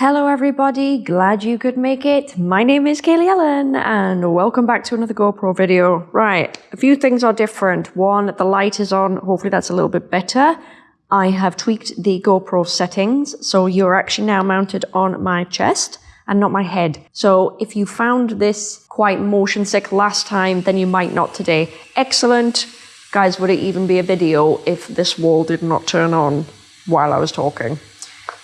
Hello everybody, glad you could make it. My name is Kaylee Ellen and welcome back to another GoPro video. Right, a few things are different. One, the light is on, hopefully that's a little bit better. I have tweaked the GoPro settings, so you're actually now mounted on my chest and not my head. So if you found this quite motion sick last time, then you might not today. Excellent. Guys, would it even be a video if this wall did not turn on while I was talking?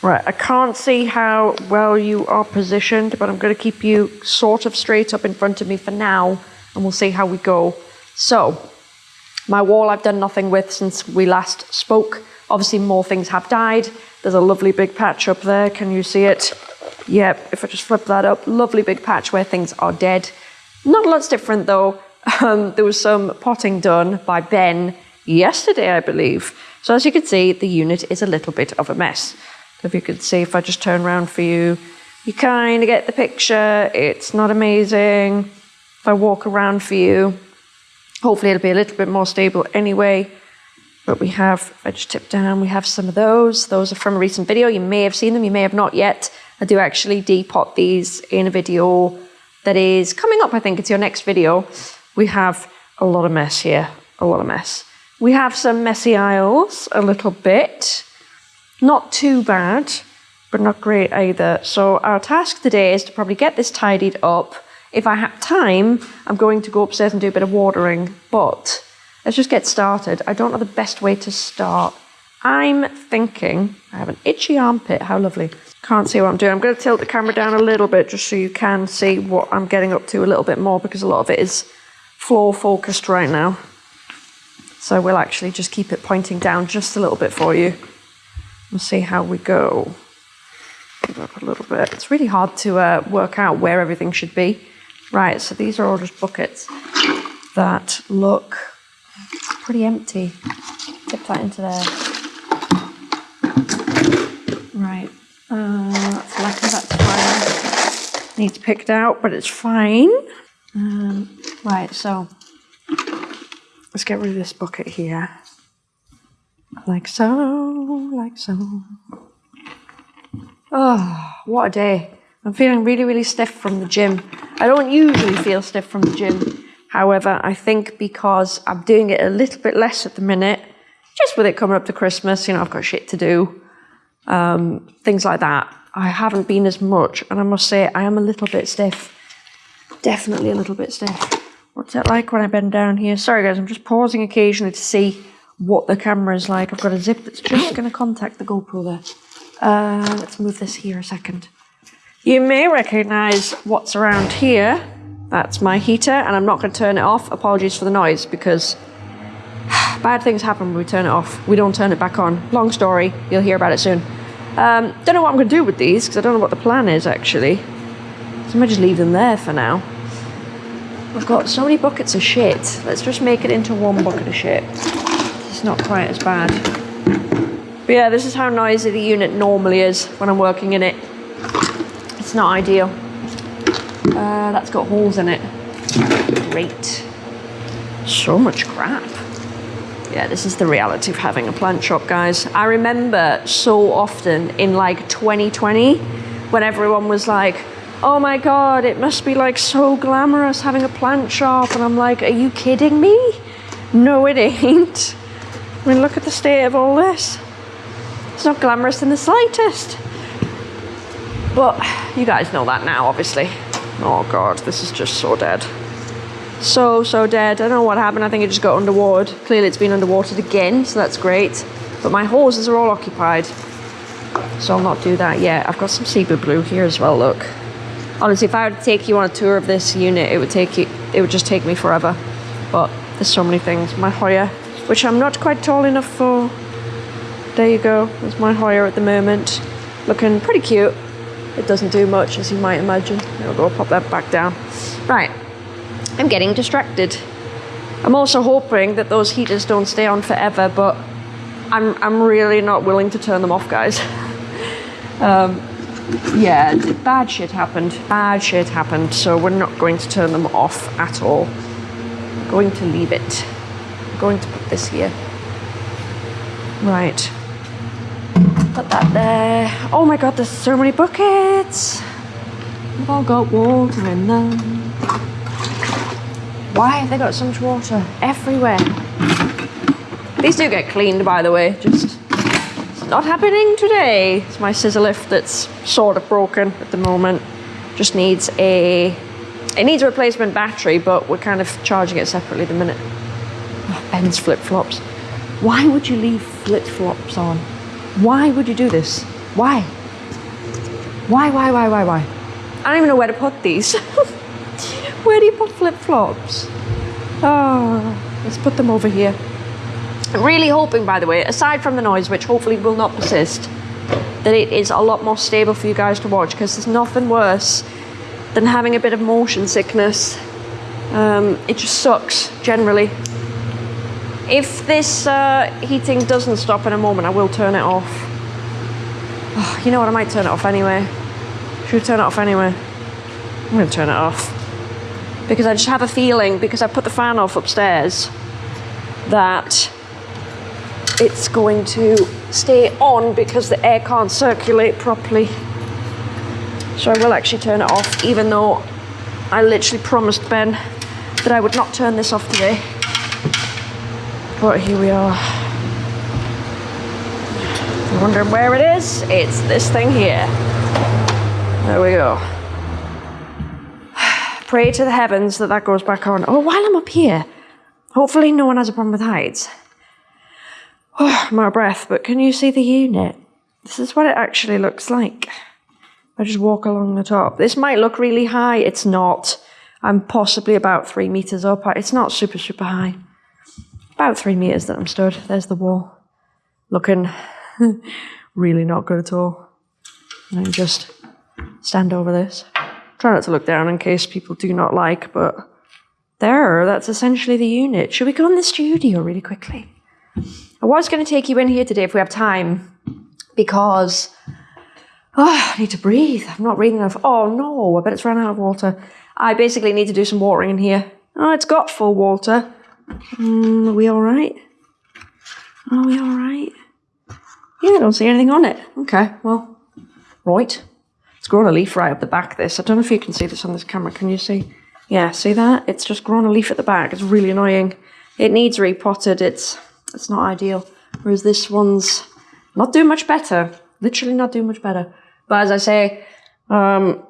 Right, I can't see how well you are positioned, but I'm going to keep you sort of straight up in front of me for now, and we'll see how we go. So, my wall I've done nothing with since we last spoke. Obviously, more things have died. There's a lovely big patch up there. Can you see it? Yep, if I just flip that up, lovely big patch where things are dead. Not lot's different though. Um, there was some potting done by Ben yesterday, I believe. So as you can see, the unit is a little bit of a mess. If you could see if I just turn around for you, you kind of get the picture. It's not amazing. If I walk around for you, hopefully it'll be a little bit more stable anyway. But we have, I just tip down, we have some of those. Those are from a recent video. You may have seen them, you may have not yet. I do actually depot these in a video that is coming up. I think it's your next video. We have a lot of mess here, a lot of mess. We have some messy aisles, a little bit. Not too bad, but not great either. So our task today is to probably get this tidied up. If I have time, I'm going to go upstairs and do a bit of watering, but let's just get started. I don't know the best way to start. I'm thinking, I have an itchy armpit, how lovely. Can't see what I'm doing. I'm going to tilt the camera down a little bit just so you can see what I'm getting up to a little bit more because a lot of it is floor focused right now. So we'll actually just keep it pointing down just a little bit for you and see how we go. Give Up a little bit. It's really hard to uh, work out where everything should be. Right, so these are all just buckets that look pretty empty. Tip that into there. Right, uh, that's lucky, that's fine. Needs picked out, but it's fine. Um, right, so let's get rid of this bucket here. Like so, like so. Oh, what a day. I'm feeling really, really stiff from the gym. I don't usually feel stiff from the gym. However, I think because I'm doing it a little bit less at the minute, just with it coming up to Christmas, you know, I've got shit to do, um, things like that. I haven't been as much, and I must say, I am a little bit stiff. Definitely a little bit stiff. What's it like when I bend down here? Sorry guys, I'm just pausing occasionally to see what the camera is like. I've got a zip that's just going to contact the GoPro there. Uh, let's move this here a second. You may recognize what's around here. That's my heater, and I'm not going to turn it off. Apologies for the noise, because bad things happen when we turn it off. We don't turn it back on. Long story, you'll hear about it soon. Um, don't know what I'm going to do with these, because I don't know what the plan is, actually. So I might just leave them there for now. I've got so many buckets of shit. Let's just make it into one bucket of shit not quite as bad. But yeah, this is how noisy the unit normally is when I'm working in it. It's not ideal. Uh, that's got holes in it. Great. So much crap. Yeah, this is the reality of having a plant shop, guys. I remember so often in like 2020 when everyone was like, oh my god, it must be like so glamorous having a plant shop. And I'm like, are you kidding me? No, it ain't. I mean, look at the state of all this. It's not glamorous in the slightest. But you guys know that now, obviously. Oh God, this is just so dead. So, so dead. I don't know what happened. I think it just got underwater. Clearly it's been underwatered again, so that's great. But my hoses are all occupied. So I'll not do that yet. I've got some Zebra Blue here as well, look. Honestly, if I were to take you on a tour of this unit, it would take you, it would just take me forever. But there's so many things. My Hoya which I'm not quite tall enough for. There you go, there's my Hoya at the moment. Looking pretty cute. It doesn't do much, as you might imagine. I'll go pop that back down. Right, I'm getting distracted. I'm also hoping that those heaters don't stay on forever, but I'm, I'm really not willing to turn them off, guys. um, yeah, bad shit happened. Bad shit happened, so we're not going to turn them off at all. Going to leave it. I'm going to put this here. Right. Put that there. Oh my god, there's so many buckets. They've all got water in them. Why have they got so much water everywhere? These do get cleaned, by the way. Just it's not happening today. It's my scissor lift that's sort of broken at the moment. Just needs a it needs a replacement battery, but we're kind of charging it separately the minute. Ben's flip flops. Why would you leave flip flops on? Why would you do this? Why? Why, why, why, why, why? I don't even know where to put these. where do you put flip flops? Oh, let's put them over here. I'm really hoping, by the way, aside from the noise, which hopefully will not persist, that it is a lot more stable for you guys to watch because there's nothing worse than having a bit of motion sickness. Um, it just sucks generally. If this uh, heating doesn't stop in a moment, I will turn it off. Oh, you know what? I might turn it off anyway. Should we turn it off anyway? I'm going to turn it off because I just have a feeling because I put the fan off upstairs that it's going to stay on because the air can't circulate properly. So I will actually turn it off, even though I literally promised Ben that I would not turn this off today. But here we are. You're wondering where it is, it's this thing here. There we go. Pray to the heavens that that goes back on. Oh, while I'm up here, hopefully no one has a problem with heights. Oh, of breath, but can you see the unit? This is what it actually looks like. I just walk along the top. This might look really high. It's not. I'm possibly about three meters up. It's not super, super high. About three meters that I'm stood. There's the wall. Looking really not good at all. And I just stand over this. Try not to look down in case people do not like, but there, that's essentially the unit. Should we go in the studio really quickly? I was going to take you in here today if we have time because oh, I need to breathe. I'm not breathing enough. Oh no, I bet it's run out of water. I basically need to do some watering in here. Oh, it's got full water. Mm, are we all right? Are we all right? Yeah, I don't see anything on it. Okay, well, right. It's grown a leaf right up the back. This I don't know if you can see this on this camera. Can you see? Yeah, see that? It's just grown a leaf at the back. It's really annoying. It needs repotted. It's it's not ideal. Whereas this one's not doing much better. Literally not doing much better. But as I say, um,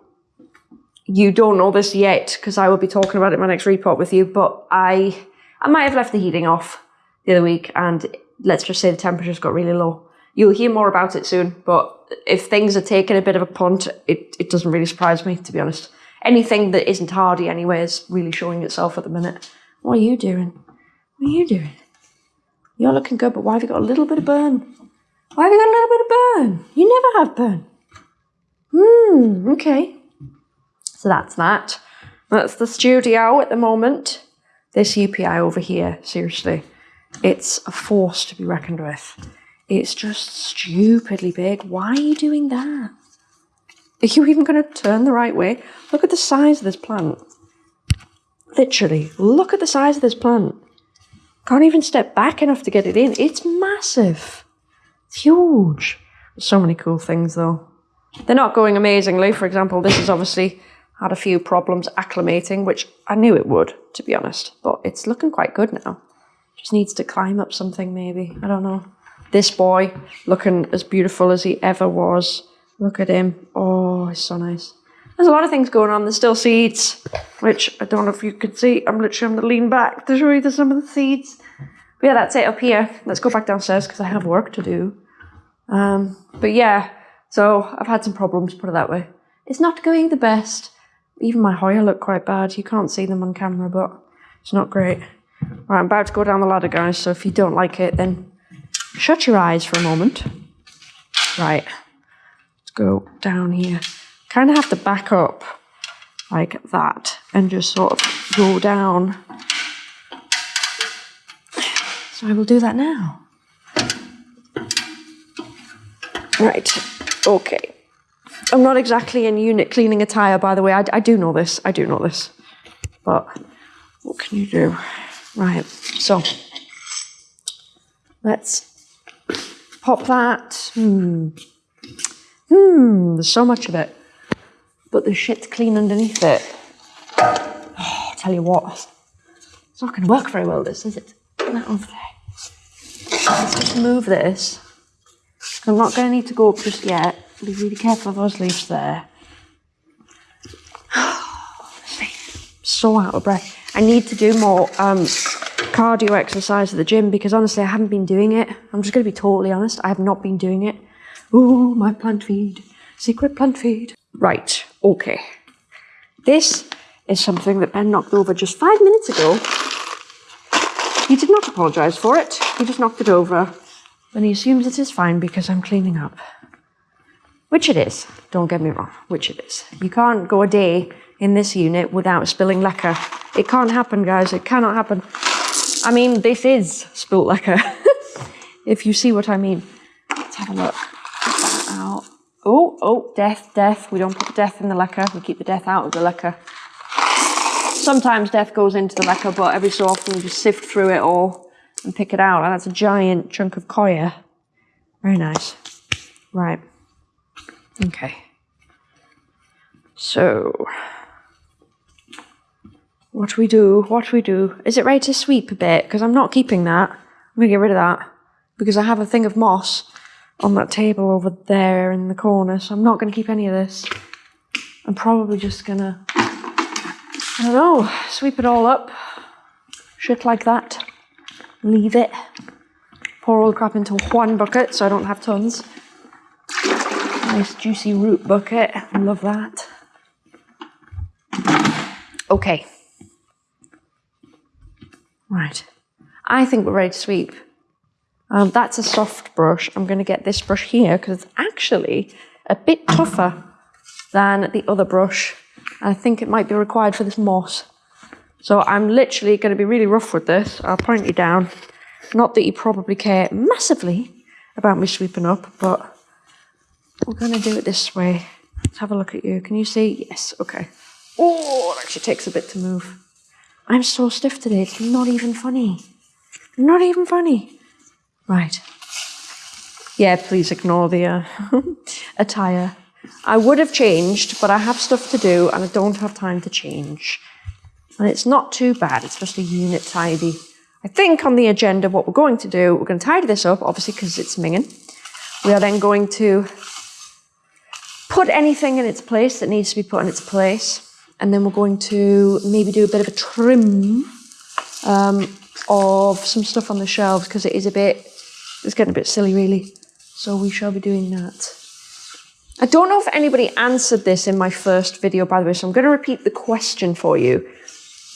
you don't know this yet because I will be talking about it in my next report with you. But I, I might have left the heating off the other week, and let's just say the temperatures got really low. You'll hear more about it soon. But if things are taking a bit of a punt, it, it doesn't really surprise me, to be honest. Anything that isn't hardy anyway is really showing itself at the minute. What are you doing? What are you doing? You're looking good, but why have you got a little bit of burn? Why have you got a little bit of burn? You never have burn. Hmm, okay. So that's that. That's the studio at the moment. This UPI over here, seriously, it's a force to be reckoned with. It's just stupidly big. Why are you doing that? Are you even going to turn the right way? Look at the size of this plant. Literally, look at the size of this plant. Can't even step back enough to get it in. It's massive. It's huge. So many cool things though. They're not going amazingly. For example, this is obviously had a few problems acclimating, which I knew it would, to be honest. But it's looking quite good now. Just needs to climb up something maybe. I don't know. This boy looking as beautiful as he ever was. Look at him. Oh, he's so nice. There's a lot of things going on. There's still seeds, which I don't know if you can see. I'm literally going to lean back to show you some of the seeds. But yeah, that's it up here. Let's go back downstairs because I have work to do. Um, but yeah, so I've had some problems, put it that way. It's not going the best. Even my Hoya look quite bad. You can't see them on camera, but it's not great. Right, I'm about to go down the ladder, guys, so if you don't like it, then shut your eyes for a moment. Right, let's go down here kind of have to back up like that and just sort of go down. So I will do that now. Right, okay. I'm not exactly in unit cleaning attire, by the way. I, I do know this, I do know this. But what can you do? Right, so let's pop that. Hmm. Hmm, there's so much of it. But the shit's clean underneath it. Oh, tell you what, it's not going to work very well, this, is it? That over there. Let's just move this. I'm not going to need to go up just yet. Be really careful of those leaves there. so out of breath. I need to do more um, cardio exercise at the gym because honestly, I haven't been doing it. I'm just going to be totally honest. I have not been doing it. Ooh, my plant feed. Secret plant feed. Right, okay. This is something that Ben knocked over just five minutes ago. He did not apologise for it. He just knocked it over. And he assumes it is fine because I'm cleaning up. Which it is, don't get me wrong, which it is. You can't go a day in this unit without spilling LECA. It can't happen, guys, it cannot happen. I mean, this is spilt LECA, if you see what I mean. Let's have a look. out. Oh, oh, death, death. We don't put death in the LECA, we keep the death out of the LECA. Sometimes death goes into the LECA, but every so often we just sift through it all and pick it out. And that's a giant chunk of coir. Very nice. Right. Okay. So, what we do? What we do? Is it ready to sweep a bit? Because I'm not keeping that. I'm going to get rid of that. Because I have a thing of moss on that table over there in the corner. So I'm not going to keep any of this. I'm probably just going to, I don't know, sweep it all up. Shit like that. Leave it. Pour all the crap into one bucket so I don't have tons. Nice juicy root bucket. Love that. Okay. Right. I think we're ready to sweep. Um, that's a soft brush. I'm going to get this brush here because it's actually a bit tougher than the other brush. I think it might be required for this moss. So I'm literally going to be really rough with this. I'll point you down. Not that you probably care massively about me sweeping up, but we're going to do it this way. Let's have a look at you. Can you see? Yes, okay. Oh, it actually takes a bit to move. I'm so stiff today, it's not even funny. Not even funny. Right. Yeah, please ignore the uh, attire. I would have changed, but I have stuff to do and I don't have time to change. And it's not too bad, it's just a unit tidy. I think on the agenda, what we're going to do, we're going to tidy this up, obviously because it's minging. We are then going to put anything in its place that needs to be put in its place and then we're going to maybe do a bit of a trim um, of some stuff on the shelves because it is a bit, it's getting a bit silly really. So we shall be doing that. I don't know if anybody answered this in my first video, by the way, so I'm going to repeat the question for you.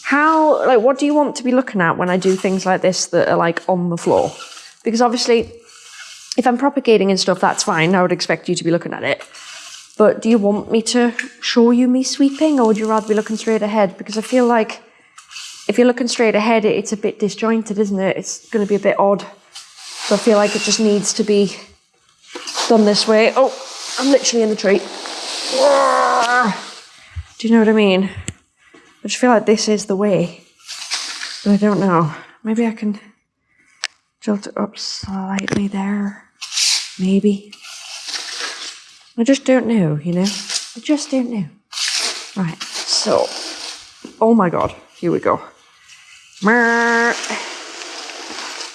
How, like, what do you want to be looking at when I do things like this that are like on the floor? Because obviously, if I'm propagating and stuff, that's fine. I would expect you to be looking at it. But do you want me to show you me sweeping or would you rather be looking straight ahead? Because I feel like if you're looking straight ahead, it's a bit disjointed, isn't it? It's going to be a bit odd. So I feel like it just needs to be done this way. Oh, I'm literally in the tree. Do you know what I mean? I just feel like this is the way. But I don't know. Maybe I can tilt it up slightly there. Maybe. I just don't know, you know? I just don't know. Right, so, oh my god, here we go.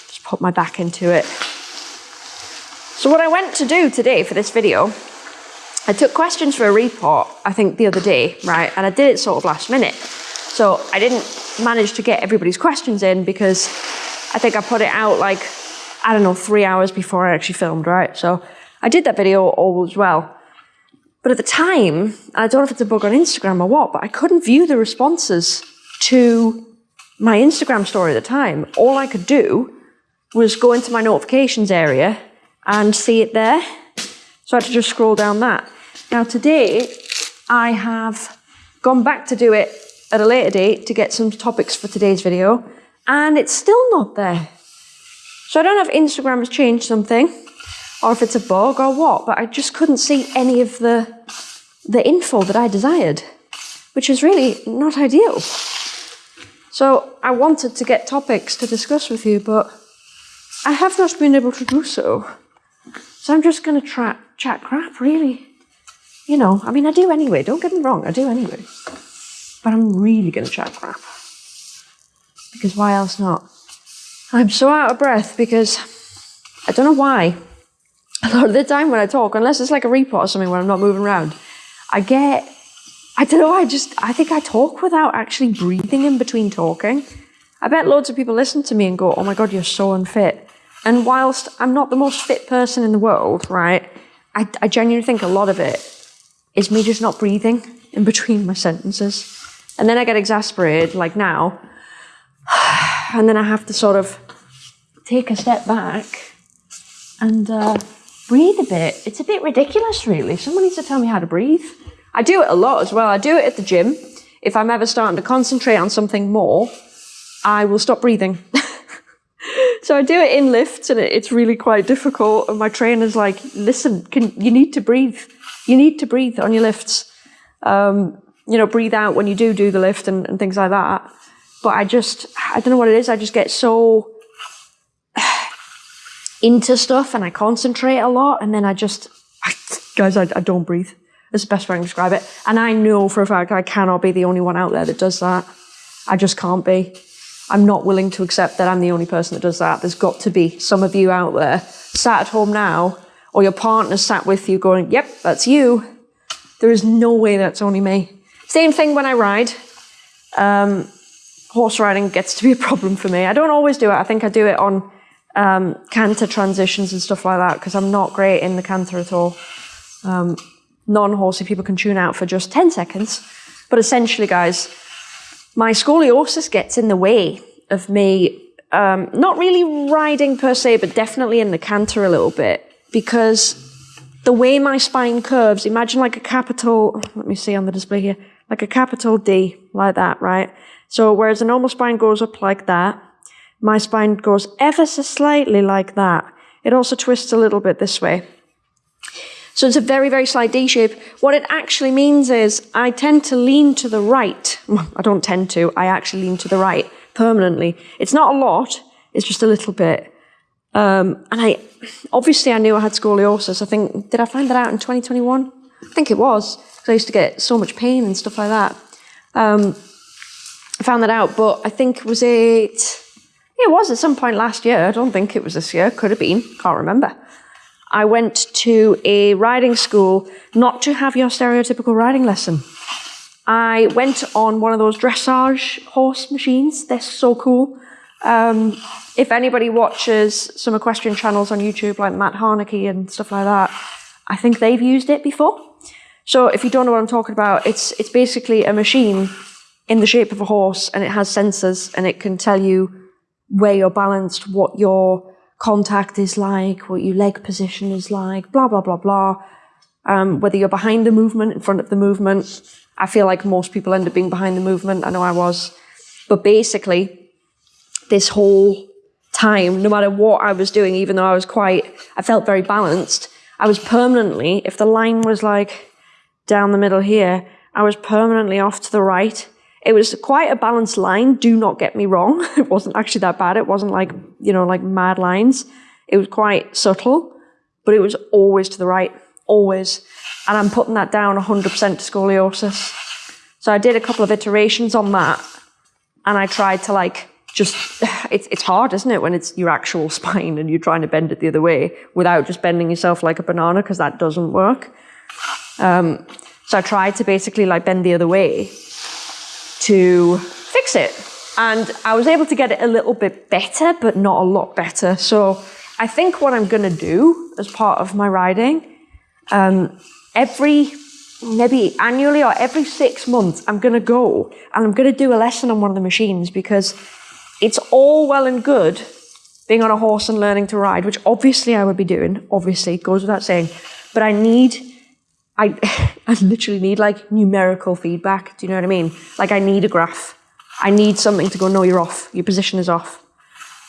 Just put my back into it. So what I went to do today for this video, I took questions for a report, I think the other day, right? And I did it sort of last minute. So I didn't manage to get everybody's questions in because I think I put it out like, I don't know, three hours before I actually filmed, right? So I did that video all as well. But at the time, I don't know if it's a bug on Instagram or what, but I couldn't view the responses to my Instagram story at the time. All I could do was go into my notifications area and see it there. So I had to just scroll down that. Now today, I have gone back to do it at a later date to get some topics for today's video, and it's still not there. So I don't know if Instagram has changed something, or if it's a bug or what, but I just couldn't see any of the, the info that I desired, which is really not ideal. So I wanted to get topics to discuss with you, but I have not been able to do so. So I'm just going to tra- chat crap, really. You know, I mean, I do anyway. Don't get me wrong, I do anyway. But I'm really going to chat crap. Because why else not? I'm so out of breath because I don't know why. A lot of the time when I talk, unless it's like a report or something where I'm not moving around, I get, I don't know, I just, I think I talk without actually breathing in between talking. I bet loads of people listen to me and go, oh my God, you're so unfit. And whilst I'm not the most fit person in the world, right, I, I genuinely think a lot of it is me just not breathing in between my sentences. And then I get exasperated, like now, and then I have to sort of take a step back and uh, breathe a bit. It's a bit ridiculous, really. Someone needs to tell me how to breathe. I do it a lot as well. I do it at the gym. If I'm ever starting to concentrate on something more, I will stop breathing. so I do it in lifts and it's really quite difficult. And my trainer's like, listen, can, you need to breathe. You need to breathe on your lifts. Um, you know, breathe out when you do do the lift and, and things like that. But I just, I don't know what it is. I just get so into stuff and I concentrate a lot. And then I just, I, guys, I, I don't breathe. That's the best way I can describe it. And I know for a fact I cannot be the only one out there that does that. I just can't be. I'm not willing to accept that I'm the only person that does that. There's got to be some of you out there sat at home now, or your partner sat with you going, Yep, that's you. There is no way that's only me. Same thing when I ride. Um, horse riding gets to be a problem for me. I don't always do it. I think I do it on um, canter transitions and stuff like that because I'm not great in the canter at all. Um, non horsey people can tune out for just 10 seconds. But essentially, guys, my scoliosis gets in the way of me um, not really riding per se, but definitely in the canter a little bit because the way my spine curves, imagine like a capital, let me see on the display here, like a capital D, like that, right? So whereas a normal spine goes up like that, my spine goes ever so slightly like that. It also twists a little bit this way. So it's a very, very slight D shape. What it actually means is I tend to lean to the right. I don't tend to, I actually lean to the right permanently. It's not a lot, it's just a little bit. Um, and I, obviously I knew I had scoliosis. I think, did I find that out in 2021? I think it was, because I used to get so much pain and stuff like that. Um, I found that out, but I think, was it, it was at some point last year. I don't think it was this year. Could have been. Can't remember. I went to a riding school not to have your stereotypical riding lesson. I went on one of those dressage horse machines. They're so cool. Um, if anybody watches some equestrian channels on YouTube, like Matt Harnacke and stuff like that, I think they've used it before. So if you don't know what I'm talking about, it's it's basically a machine in the shape of a horse, and it has sensors, and it can tell you where you're balanced, what your contact is like, what your leg position is like, blah, blah, blah, blah. Um, whether you're behind the movement, in front of the movement. I feel like most people end up being behind the movement. I know I was. But basically, this whole time, no matter what I was doing, even though I was quite, I felt very balanced, I was permanently, if the line was like down the middle here, I was permanently off to the right. It was quite a balanced line, do not get me wrong. It wasn't actually that bad. It wasn't like, you know, like mad lines. It was quite subtle, but it was always to the right, always. And I'm putting that down 100% to scoliosis. So I did a couple of iterations on that and I tried to like just, it's, it's hard, isn't it, when it's your actual spine and you're trying to bend it the other way without just bending yourself like a banana because that doesn't work. Um, so I tried to basically like bend the other way to fix it. And I was able to get it a little bit better, but not a lot better. So I think what I'm going to do as part of my riding, um, every maybe annually or every six months, I'm going to go and I'm going to do a lesson on one of the machines because it's all well and good being on a horse and learning to ride, which obviously I would be doing, obviously, goes without saying. But I need I, I literally need like numerical feedback. Do you know what I mean? Like I need a graph. I need something to go, no, you're off. Your position is off.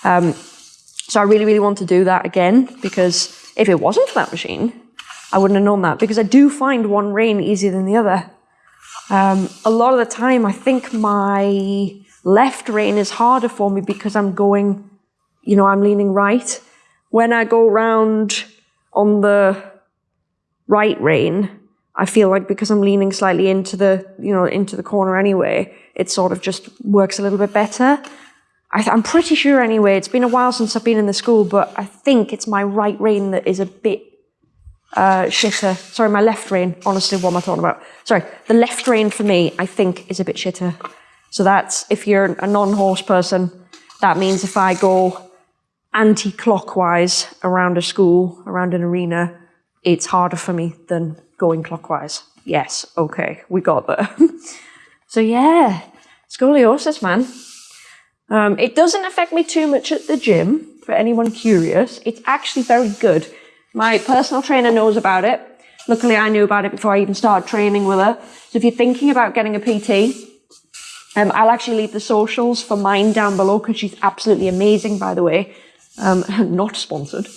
Um, so I really, really want to do that again because if it wasn't for that machine, I wouldn't have known that because I do find one rein easier than the other. Um, a lot of the time, I think my left rein is harder for me because I'm going, you know, I'm leaning right. When I go round on the right rein, I feel like because I'm leaning slightly into the, you know, into the corner anyway, it sort of just works a little bit better. I am pretty sure anyway, it's been a while since I've been in the school, but I think it's my right rein that is a bit uh, shitter. Sorry, my left rein. Honestly, what am I talking about? Sorry, the left rein for me, I think, is a bit shitter. So that's, if you're a non-horse person, that means if I go anti-clockwise around a school, around an arena, it's harder for me than going clockwise. Yes, okay, we got there. so yeah, scoliosis, man. Um, it doesn't affect me too much at the gym, for anyone curious. It's actually very good. My personal trainer knows about it. Luckily, I knew about it before I even started training with her. So if you're thinking about getting a PT, um, I'll actually leave the socials for mine down below because she's absolutely amazing, by the way. Um, not sponsored.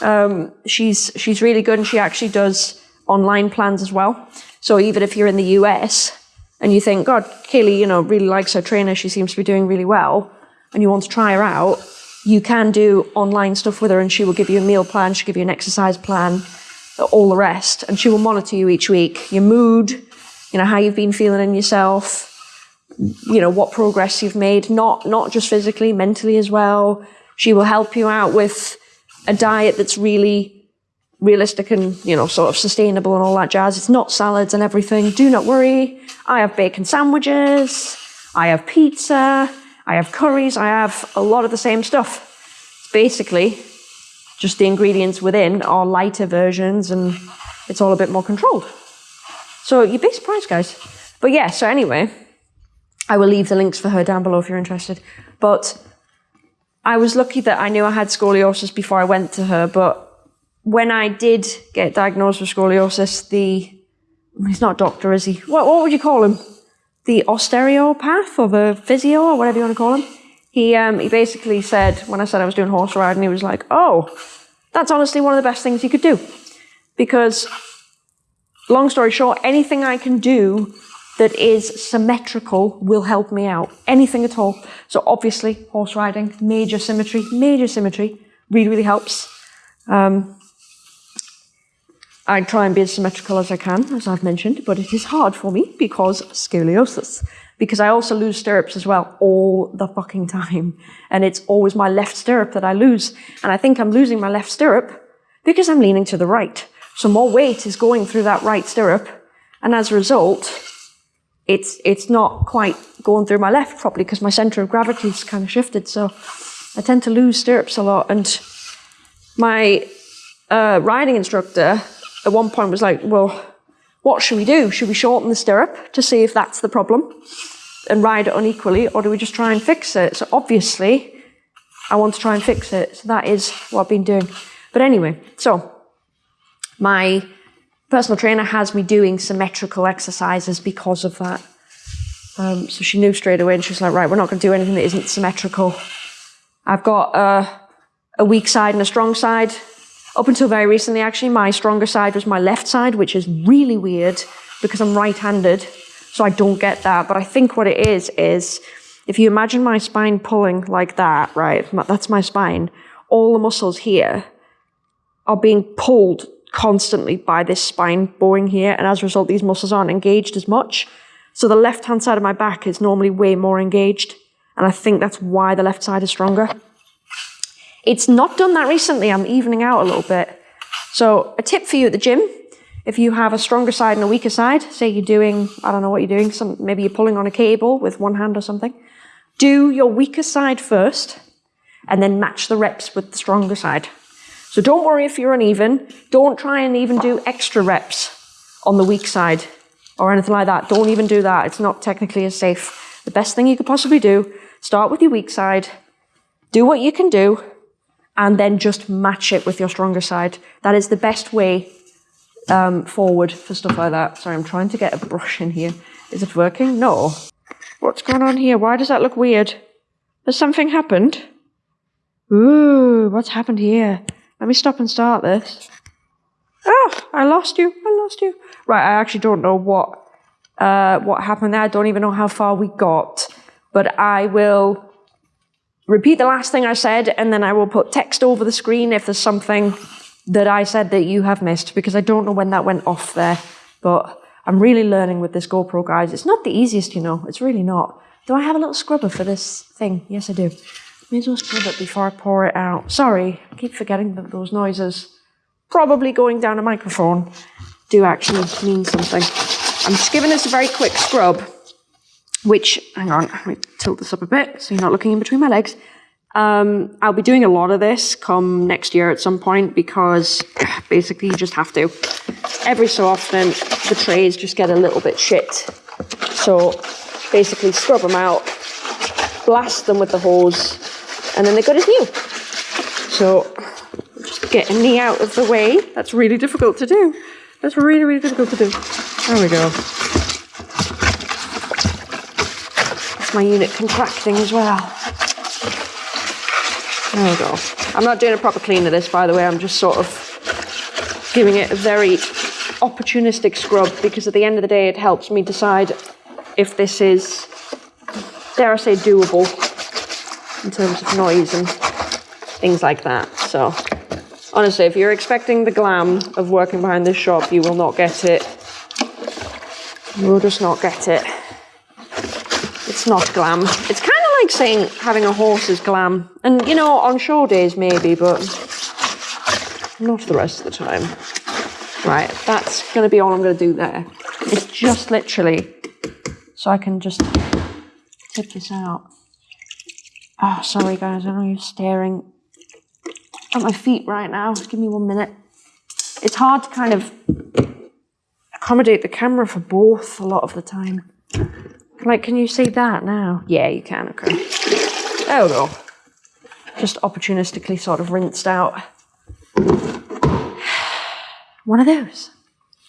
Um, she's she's really good, and she actually does online plans as well. So even if you're in the US and you think, God, Kaylee, you know, really likes her trainer, she seems to be doing really well, and you want to try her out, you can do online stuff with her, and she will give you a meal plan, she'll give you an exercise plan, all the rest, and she will monitor you each week, your mood, you know, how you've been feeling in yourself, you know, what progress you've made, not not just physically, mentally as well. She will help you out with a diet that's really realistic and, you know, sort of sustainable and all that jazz. It's not salads and everything. Do not worry. I have bacon sandwiches. I have pizza. I have curries. I have a lot of the same stuff. It's basically just the ingredients within are lighter versions and it's all a bit more controlled. So you'd be surprised, guys. But yeah, so anyway, I will leave the links for her down below if you're interested. But I was lucky that I knew I had scoliosis before I went to her, but when I did get diagnosed with scoliosis, the he's not a doctor, is he? What what would you call him? The osteopath or the physio or whatever you want to call him. He um, he basically said when I said I was doing horse riding, he was like, "Oh, that's honestly one of the best things you could do," because long story short, anything I can do that is symmetrical will help me out. Anything at all. So obviously, horse riding, major symmetry, major symmetry really, really helps. Um, I try and be as symmetrical as I can, as I've mentioned, but it is hard for me because scoliosis. Because I also lose stirrups as well all the fucking time. And it's always my left stirrup that I lose. And I think I'm losing my left stirrup because I'm leaning to the right. So more weight is going through that right stirrup. And as a result, it's it's not quite going through my left properly because my center of gravity is kind of shifted. So I tend to lose stirrups a lot. And my uh, riding instructor at one point was like, "Well, what should we do? Should we shorten the stirrup to see if that's the problem and ride it unequally, or do we just try and fix it?" So obviously, I want to try and fix it. So that is what I've been doing. But anyway, so my personal trainer has me doing symmetrical exercises because of that. Um, so she knew straight away, and she was like, "Right, we're not going to do anything that isn't symmetrical." I've got uh, a weak side and a strong side. Up until very recently, actually, my stronger side was my left side, which is really weird because I'm right-handed, so I don't get that. But I think what it is is if you imagine my spine pulling like that, right? That's my spine. All the muscles here are being pulled constantly by this spine bowing here, and as a result, these muscles aren't engaged as much. So the left hand side of my back is normally way more engaged, and I think that's why the left side is stronger. It's not done that recently, I'm evening out a little bit. So, a tip for you at the gym if you have a stronger side and a weaker side, say you're doing, I don't know what you're doing, some, maybe you're pulling on a cable with one hand or something, do your weaker side first, and then match the reps with the stronger side. So don't worry if you're uneven. Don't try and even do extra reps on the weak side or anything like that. Don't even do that. It's not technically as safe. The best thing you could possibly do, start with your weak side, do what you can do, and then just match it with your stronger side. That is the best way um, forward for stuff like that. Sorry, I'm trying to get a brush in here. Is it working? No. What's going on here? Why does that look weird? Has something happened? Ooh, what's happened here? Let me stop and start this. Oh, I lost you. I lost you. Right, I actually don't know what uh, what happened there. I don't even know how far we got. But I will repeat the last thing I said, and then I will put text over the screen if there's something that I said that you have missed because I don't know when that went off there. But I'm really learning with this GoPro, guys. It's not the easiest, you know. It's really not. Do I have a little scrubber for this thing? Yes, I do. May as well scrub it before I pour it out. Sorry, I keep forgetting that those noises, probably going down a microphone, do actually mean something. I'm just giving this a very quick scrub, which, hang on, let me tilt this up a bit so you're not looking in between my legs. Um, I'll be doing a lot of this come next year at some point because basically you just have to. Every so often, the trays just get a little bit shit. So basically scrub them out, blast them with the hose, and then they're good as new. So just getting me out of the way. That's really difficult to do. That's really, really difficult to do. There we go. That's my unit contracting as well. There we go. I'm not doing a proper clean of this, by the way. I'm just sort of giving it a very opportunistic scrub because at the end of the day, it helps me decide if this is, dare I say, doable in terms of noise and things like that. So, honestly, if you're expecting the glam of working behind this shop, you will not get it. You will just not get it. It's not glam. It's kind of like saying having a horse is glam. And, you know, on show days maybe, but not the rest of the time. Right, that's going to be all I'm going to do there. It's just literally so I can just tip this out. Oh, sorry guys, I know you're staring at my feet right now. Give me one minute. It's hard to kind of accommodate the camera for both a lot of the time. Like, can you see that now? Yeah, you can, okay. There we go. Just opportunistically sort of rinsed out. One of those.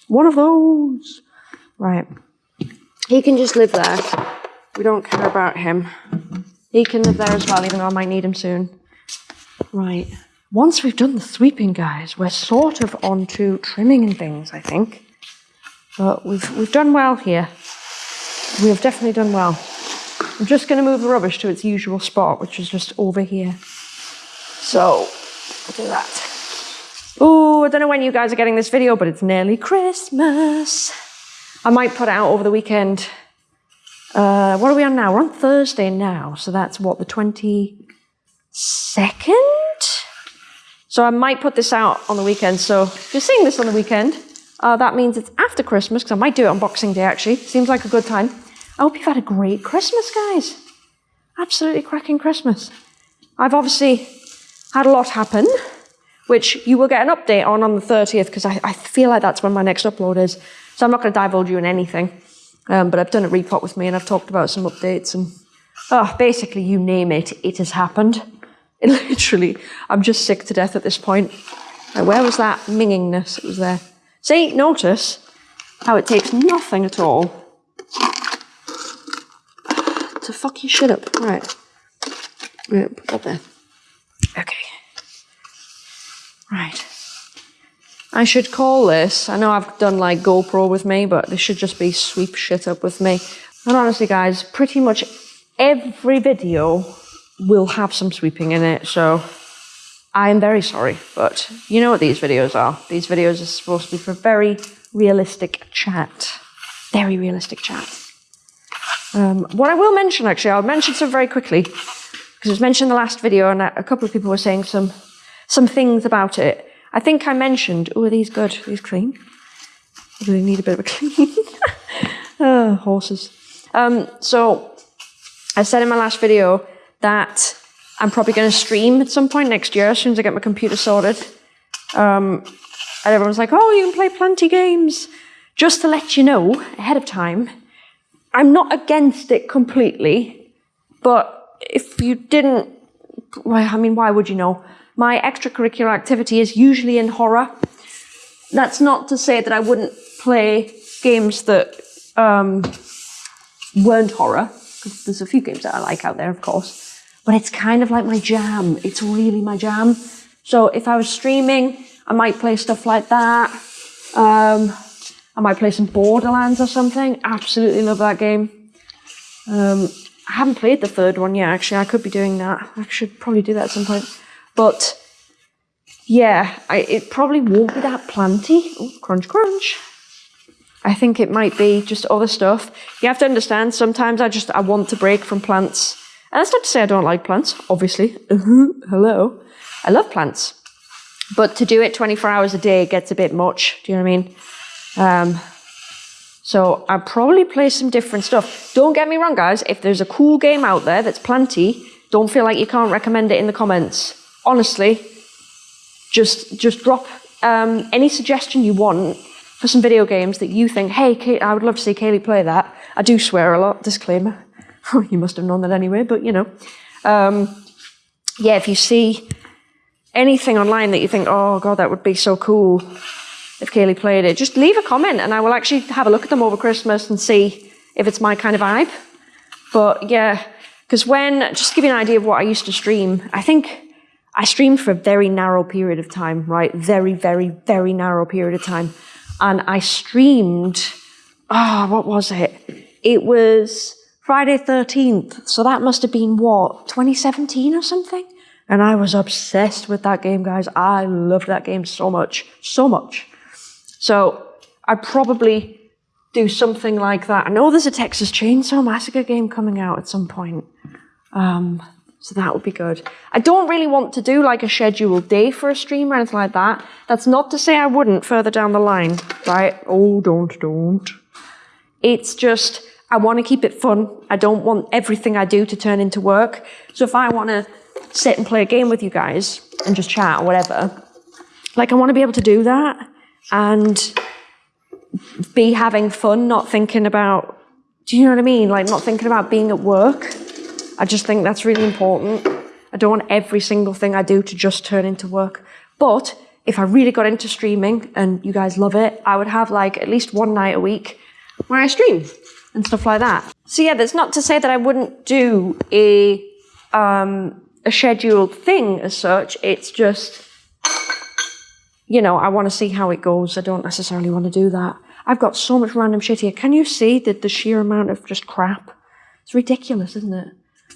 One of those. Right. He can just live there. We don't care about him. He can live there as well, even though I might need him soon. Right. Once we've done the sweeping, guys, we're sort of on to trimming and things, I think. But we've, we've done well here. We have definitely done well. I'm just going to move the rubbish to its usual spot, which is just over here. So, I'll do that. Oh, I don't know when you guys are getting this video, but it's nearly Christmas. I might put it out over the weekend. Uh, what are we on now? We're on Thursday now, so that's what, the 22nd? So I might put this out on the weekend. So if you're seeing this on the weekend, uh, that means it's after Christmas, because I might do it on Boxing Day actually. Seems like a good time. I hope you've had a great Christmas, guys. Absolutely cracking Christmas. I've obviously had a lot happen, which you will get an update on on the 30th, because I, I, feel like that's when my next upload is. So I'm not going to divulge you in anything. Um, but I've done a repot with me and I've talked about some updates and oh, basically you name it, it has happened. It literally, I'm just sick to death at this point. Like, where was that mingingness? It was there. See, notice how it takes nothing at all to fuck your shit up. Right. Put that there. Okay. Right. I should call this, I know I've done like GoPro with me, but this should just be sweep shit up with me. And honestly guys, pretty much every video will have some sweeping in it, so I am very sorry, but you know what these videos are. These videos are supposed to be for very realistic chat. Very realistic chat. Um, what I will mention, actually, I'll mention some very quickly, because it was mentioned in the last video, and a couple of people were saying some, some things about it. I think I mentioned, oh, are these good? Are these clean? I really need a bit of a clean. oh, horses. Um, so, I said in my last video that I'm probably going to stream at some point next year as soon as I get my computer sorted. Um, and everyone's like, oh, you can play plenty games. Just to let you know ahead of time, I'm not against it completely, but if you didn't, well, I mean, why would you know? My extracurricular activity is usually in horror. That's not to say that I wouldn't play games that um, weren't horror, there's a few games that I like out there, of course but it's kind of like my jam. It's really my jam. So if I was streaming, I might play stuff like that. Um, I might play some Borderlands or something. Absolutely love that game. Um, I haven't played the third one yet, actually. I could be doing that. I should probably do that at some point. But yeah, I, it probably won't be that planty. Oh, crunch, crunch. I think it might be just other stuff. You have to understand, sometimes I just, I want to break from plants. And that's not to say I don't like plants, obviously. Hello. I love plants. But to do it 24 hours a day gets a bit much. Do you know what I mean? Um, so I'll probably play some different stuff. Don't get me wrong, guys. If there's a cool game out there that's planty, don't feel like you can't recommend it in the comments. Honestly, just just drop um, any suggestion you want for some video games that you think, hey, Kate, I would love to see Kaylee play that. I do swear a lot, disclaimer. you must have known that anyway, but you know. Um, yeah, if you see anything online that you think, oh god, that would be so cool if Kaylee played it, just leave a comment and I will actually have a look at them over Christmas and see if it's my kind of vibe. But yeah, because when, just to give you an idea of what I used to stream, I think I streamed for a very narrow period of time, right? Very, very, very narrow period of time. And I streamed, ah, oh, what was it? It was Friday 13th. So that must have been what, 2017 or something? And I was obsessed with that game, guys. I loved that game so much, so much. So I'd probably do something like that. I know there's a Texas Chainsaw Massacre game coming out at some point. Um, so that would be good. I don't really want to do like a scheduled day for a stream or anything like that. That's not to say I wouldn't further down the line, right? Oh, don't, don't. It's just, I want to keep it fun. I don't want everything I do to turn into work. So if I want to sit and play a game with you guys and just chat or whatever, like I want to be able to do that and be having fun, not thinking about, do you know what I mean? Like not thinking about being at work I just think that's really important. I don't want every single thing I do to just turn into work. But if I really got into streaming and you guys love it, I would have like at least one night a week where I stream and stuff like that. So yeah, that's not to say that I wouldn't do a um, a scheduled thing as such. It's just you know, I want to see how it goes. I don't necessarily want to do that. I've got so much random shit here. Can you see the, the sheer amount of just crap? It's ridiculous, isn't it?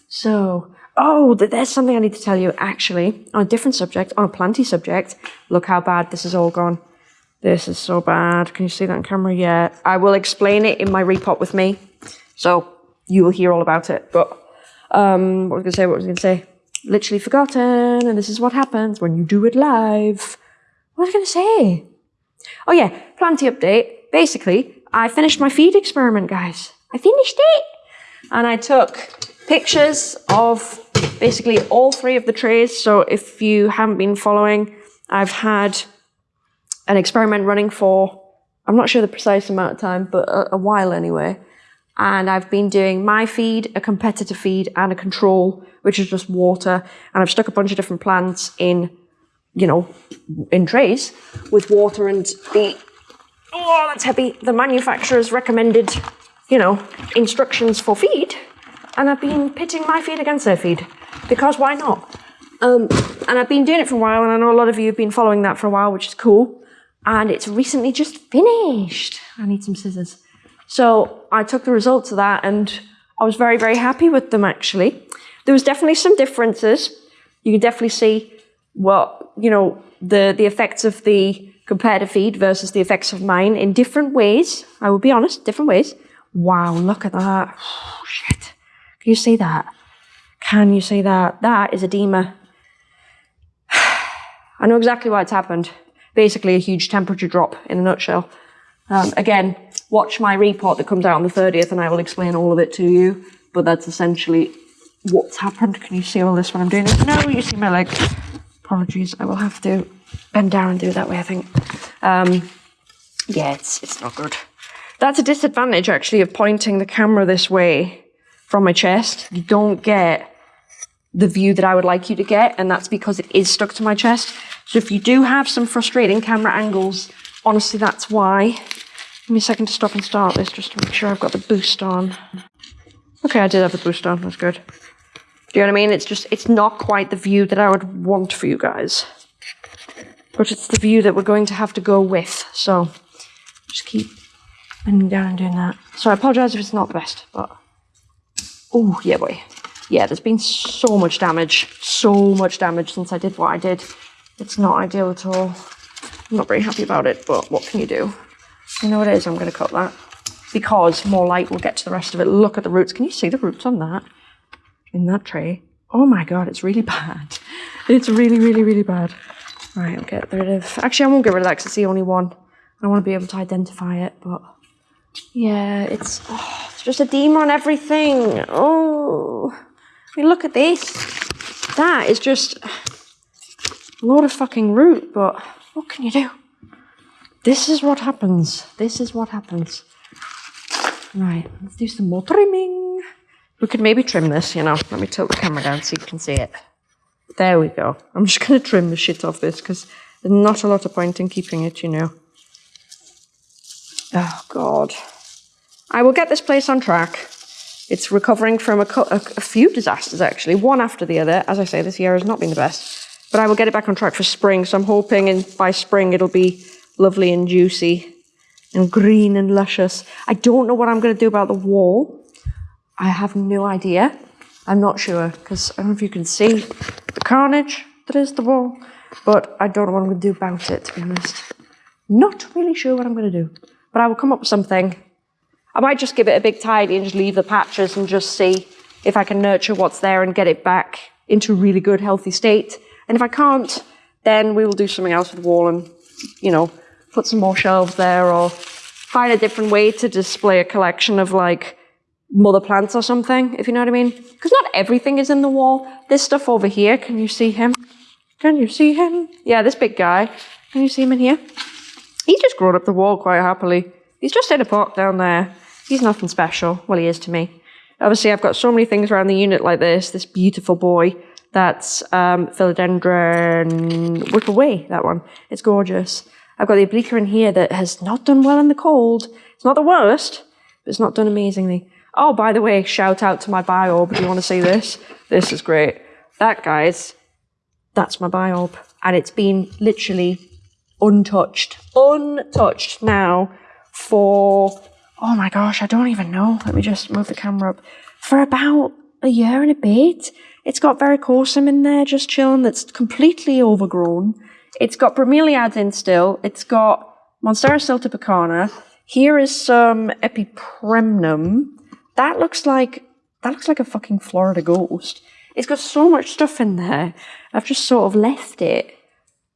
So, oh, there's something I need to tell you actually on a different subject, on a planty subject. Look how bad this has all gone. This is so bad. Can you see that on camera? Yeah. I will explain it in my repot with me. So you will hear all about it. But um, what was I going to say? What was I going to say? Literally forgotten. And this is what happens when you do it live. What was I going to say? Oh yeah, planty update. Basically, I finished my feed experiment, guys. I finished it. And I took pictures of basically all three of the trays. So if you haven't been following, I've had an experiment running for, I'm not sure the precise amount of time, but a, a while anyway. And I've been doing my feed, a competitor feed, and a control, which is just water. And I've stuck a bunch of different plants in, you know, in trays with water and the, oh, that's heavy, the manufacturer's recommended, you know, instructions for feed and I've been pitting my feed against their feed because why not? Um, and I've been doing it for a while, and I know a lot of you have been following that for a while, which is cool. And it's recently just finished. I need some scissors. So I took the results of that, and I was very, very happy with them actually. There was definitely some differences. You can definitely see what you know the the effects of the comparative feed versus the effects of mine in different ways. I will be honest, different ways. Wow, look at that. Oh, shit. You see that? Can you see that? That is edema. I know exactly why it's happened. Basically, a huge temperature drop in a nutshell. Um, again, watch my repot that comes out on the 30th and I will explain all of it to you. But that's essentially what's happened. Can you see all this when I'm doing this? No, you see my leg. Apologies, I will have to bend down and do it that way, I think. Um, yeah, it's, it's not good. That's a disadvantage, actually, of pointing the camera this way from my chest. You don't get the view that I would like you to get, and that's because it is stuck to my chest. So if you do have some frustrating camera angles, honestly, that's why. Give me a second to stop and start this just to make sure I've got the boost on. Okay, I did have the boost on, that's good. Do you know what I mean? It's just, it's not quite the view that I would want for you guys. But it's the view that we're going to have to go with, so just keep bending down and doing that. So I apologise if it's not the best, but Oh, yeah, boy. Yeah, there's been so much damage, so much damage since I did what I did It's not ideal at all. I'm not very happy about it, but what can you do? You know what it is, I'm going to cut that. Because more light will get to the rest of it. Look at the roots. Can you see the roots on that? In that tray? Oh my god, it's really bad. It's really, really, really bad. Right, I'll get rid of... Actually, I won't get rid of that because it's the only one. I want to be able to identify it, but... Yeah, it's... Oh, it's just edema on everything. Oh... I mean, look at this. That is just a lot of fucking root, but what can you do? This is what happens. This is what happens. Right, let's do some more trimming. We could maybe trim this, you know. Let me tilt the camera down so you can see it. There we go. I'm just going to trim the shit off this because there's not a lot of point in keeping it, you know. Oh, God. I will get this place on track. It's recovering from a, a, a, few disasters, actually, one after the other. As I say, this year has not been the best. But I will get it back on track for spring, so I'm hoping in, by spring it'll be lovely and juicy and green and luscious. I don't know what I'm going to do about the wall. I have no idea. I'm not sure, because I don't know if you can see the carnage that is the wall, but I don't know what I'm going to do about it, to be honest. Not really sure what I'm going to do, but I will come up with something I might just give it a big tidy and just leave the patches and just see if I can nurture what's there and get it back into a really good, healthy state. And if I can't, then we will do something else with the wall and, you know, put some more shelves there or find a different way to display a collection of like mother plants or something, if you know what I mean. Because not everything is in the wall. This stuff over here, can you see him? Can you see him? Yeah, this big guy. Can you see him in here? He's just grown up the wall quite happily. He's just in a pot down there. He's nothing special. Well, he is to me. Obviously, I've got so many things around the unit like this. This beautiful boy. That's um, Philodendron Whipple Way, that one. It's gorgeous. I've got the Obliqua in here that has not done well in the cold. It's not the worst, but it's not done amazingly. Oh, by the way, shout out to my biorb. Do you want to see this? This is great. That, guys, that's my biorb. And it's been literally untouched. Untouched now for, oh my gosh, I don't even know. Let me just move the camera up. For about a year and a bit. It's got Varicosum in there, just chilling, that's completely overgrown. It's got bromeliads in still. It's got Monstera siltepecana. Here is some Epipremnum. That looks like, that looks like a fucking Florida ghost. It's got so much stuff in there. I've just sort of left it.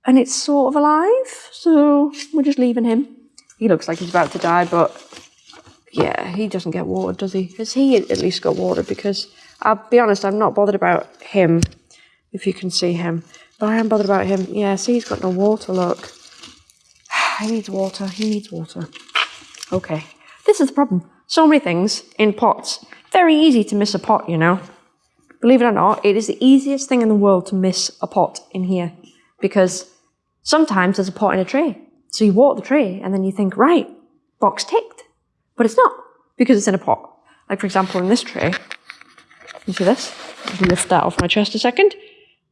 And it's sort of alive, so we're just leaving him. He looks like he's about to die, but yeah, he doesn't get watered, does he? Has he at least got watered? Because I'll be honest, I'm not bothered about him, if you can see him. But I am bothered about him. Yeah, see, he's got no water, look. he needs water, he needs water. Okay, this is the problem. So many things in pots. Very easy to miss a pot, you know. Believe it or not, it is the easiest thing in the world to miss a pot in here. Because sometimes there's a pot in a tray. So you water the tray and then you think, right, box ticked. But it's not because it's in a pot. Like for example, in this tray, you see this? Lift that off my chest a second.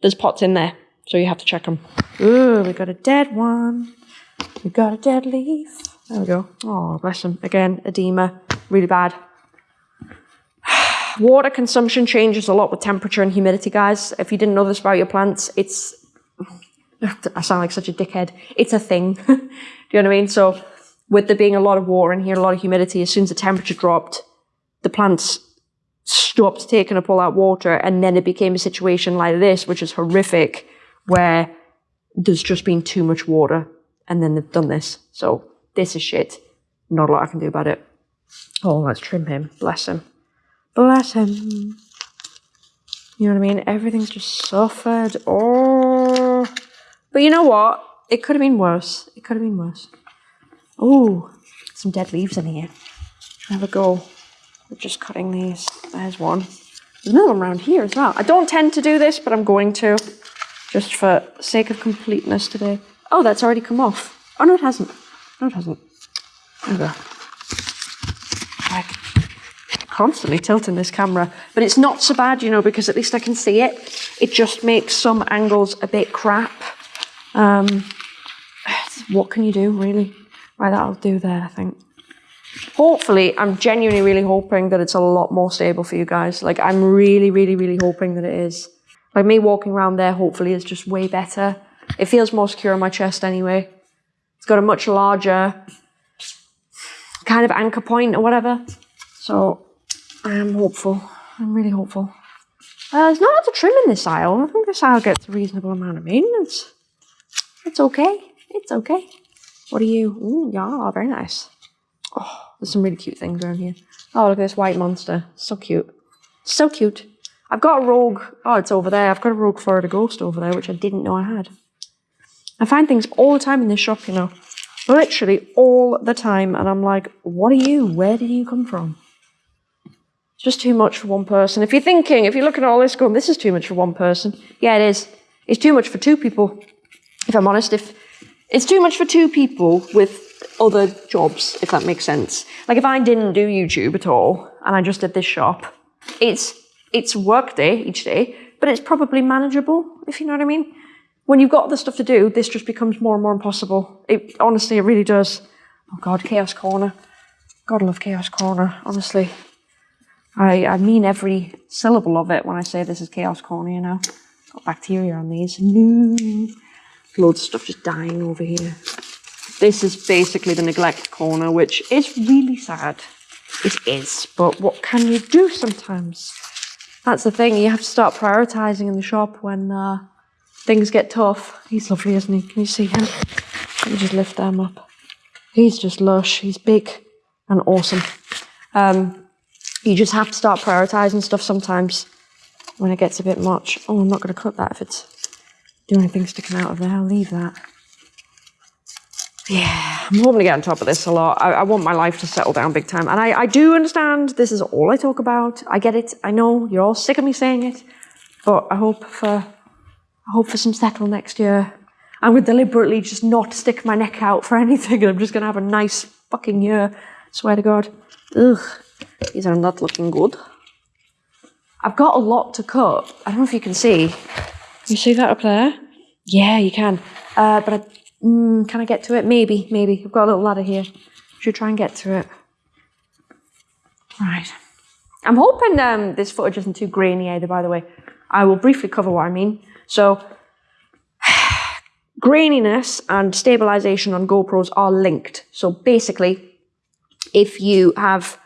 There's pots in there, so you have to check them. Ooh, we got a dead one. We got a dead leaf. There we go. Oh, bless them. Again, edema, really bad. Water consumption changes a lot with temperature and humidity, guys. If you didn't know this about your plants, it's I sound like such a dickhead. It's a thing. Do you know what I mean? So with there being a lot of water in here, a lot of humidity, as soon as the temperature dropped, the plants stopped taking up all that water and then it became a situation like this, which is horrific, where there's just been too much water and then they've done this. So this is shit. Not a lot I can do about it. Oh, let's trim him. Bless him. Bless him. You know what I mean? Everything's just suffered. Oh. But you know what? It could have been worse. It could have been worse. Oh, some dead leaves in here. Have a go. We're just cutting these. There's one. There's another one around here as well. I don't tend to do this, but I'm going to. Just for sake of completeness today. Oh, that's already come off. Oh, no, it hasn't. No, it hasn't. There we go. I constantly tilting this camera, but it's not so bad, you know, because at least I can see it. It just makes some angles a bit crap. Um, what can you do, really? Right, that'll do there, I think. Hopefully, I'm genuinely really hoping that it's a lot more stable for you guys. Like, I'm really, really, really hoping that it is. Like, me walking around there, hopefully, is just way better. It feels more secure on my chest anyway. It's got a much larger kind of anchor point or whatever. So I am hopeful. I'm really hopeful. Uh, there's not lots of trim in this aisle. I think this aisle gets a reasonable amount of maintenance. It's okay. It's okay. What are you? Ooh, yeah, very nice. Oh, there's some really cute things around here. Oh, look at this white monster. So cute. So cute. I've got a rogue. Oh, it's over there. I've got a rogue Florida ghost over there, which I didn't know I had. I find things all the time in this shop, you know. Literally all the time. And I'm like, what are you? Where did you come from? It's just too much for one person. If you're thinking, if you're looking at all this going, this is too much for one person. Yeah, it is. It's too much for two people. If I'm honest, if it's too much for two people with other jobs, if that makes sense. Like if I didn't do YouTube at all and I just did this shop, it's it's work day each day, but it's probably manageable, if you know what I mean. When you've got other stuff to do, this just becomes more and more impossible. It honestly, it really does. Oh God, Chaos Corner. God, I love Chaos Corner. Honestly, I I mean every syllable of it when I say this is Chaos Corner. You know, got bacteria on these. No, loads of stuff just dying over here. This is basically the neglect corner, which is really sad. It is, but what can you do sometimes? That's the thing, you have to start prioritising in the shop when uh, things get tough. He's lovely, isn't he? Can you see him? Let me just lift them up. He's just lush, he's big and awesome. Um, you just have to start prioritising stuff sometimes when it gets a bit much. Oh, I'm not going to cut that if it's doing anything sticking out of there. I'll leave that. Yeah, I'm hoping to get on top of this a lot. I, I want my life to settle down big time. And I, I do understand this is all I talk about. I get it. I know you're all sick of me saying it. But I hope for I hope for some settle next year. I'm going to deliberately just not stick my neck out for anything. I'm just going to have a nice fucking year. Swear to God. Ugh, these are not looking good. I've got a lot to cut. I don't know if you can see. You see that up there? Yeah, you can. Uh, but I Mm, can I get to it? Maybe, maybe. I've got a little ladder here. Should try and get to it. Right. I'm hoping um, this footage isn't too grainy either, by the way. I will briefly cover what I mean. So, graininess and stabilization on GoPros are linked. So basically, if you have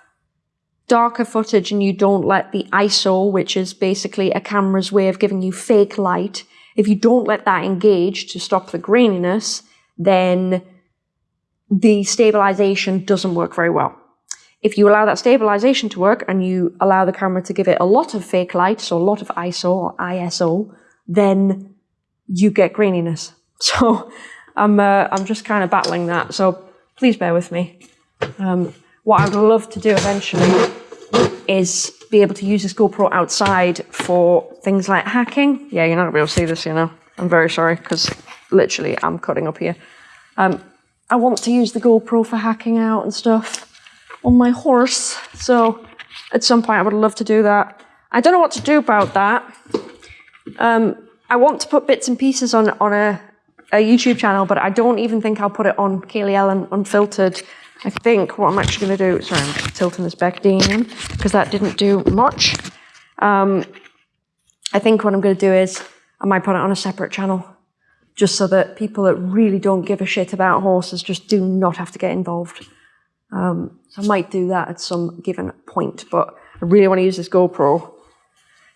darker footage and you don't let the ISO, which is basically a camera's way of giving you fake light, if you don't let that engage to stop the graininess, then the stabilization doesn't work very well. If you allow that stabilization to work and you allow the camera to give it a lot of fake light, so a lot of ISO or ISO, then you get graininess. So I'm, uh, I'm just kind of battling that. So please bear with me. Um, what I would love to do eventually is be able to use this GoPro outside for things like hacking. Yeah, you're not gonna be able to see this, you know. I'm very sorry because literally I'm cutting up here. Um, I want to use the GoPro for hacking out and stuff on my horse. So at some point I would love to do that. I don't know what to do about that. Um, I want to put bits and pieces on on a, a YouTube channel, but I don't even think I'll put it on Kaylee Ellen Unfiltered I think what I'm actually going to do, sorry, I'm tilting this back down because that didn't do much. Um, I think what I'm going to do is I might put it on a separate channel just so that people that really don't give a shit about horses just do not have to get involved. Um, so I might do that at some given point, but I really want to use this GoPro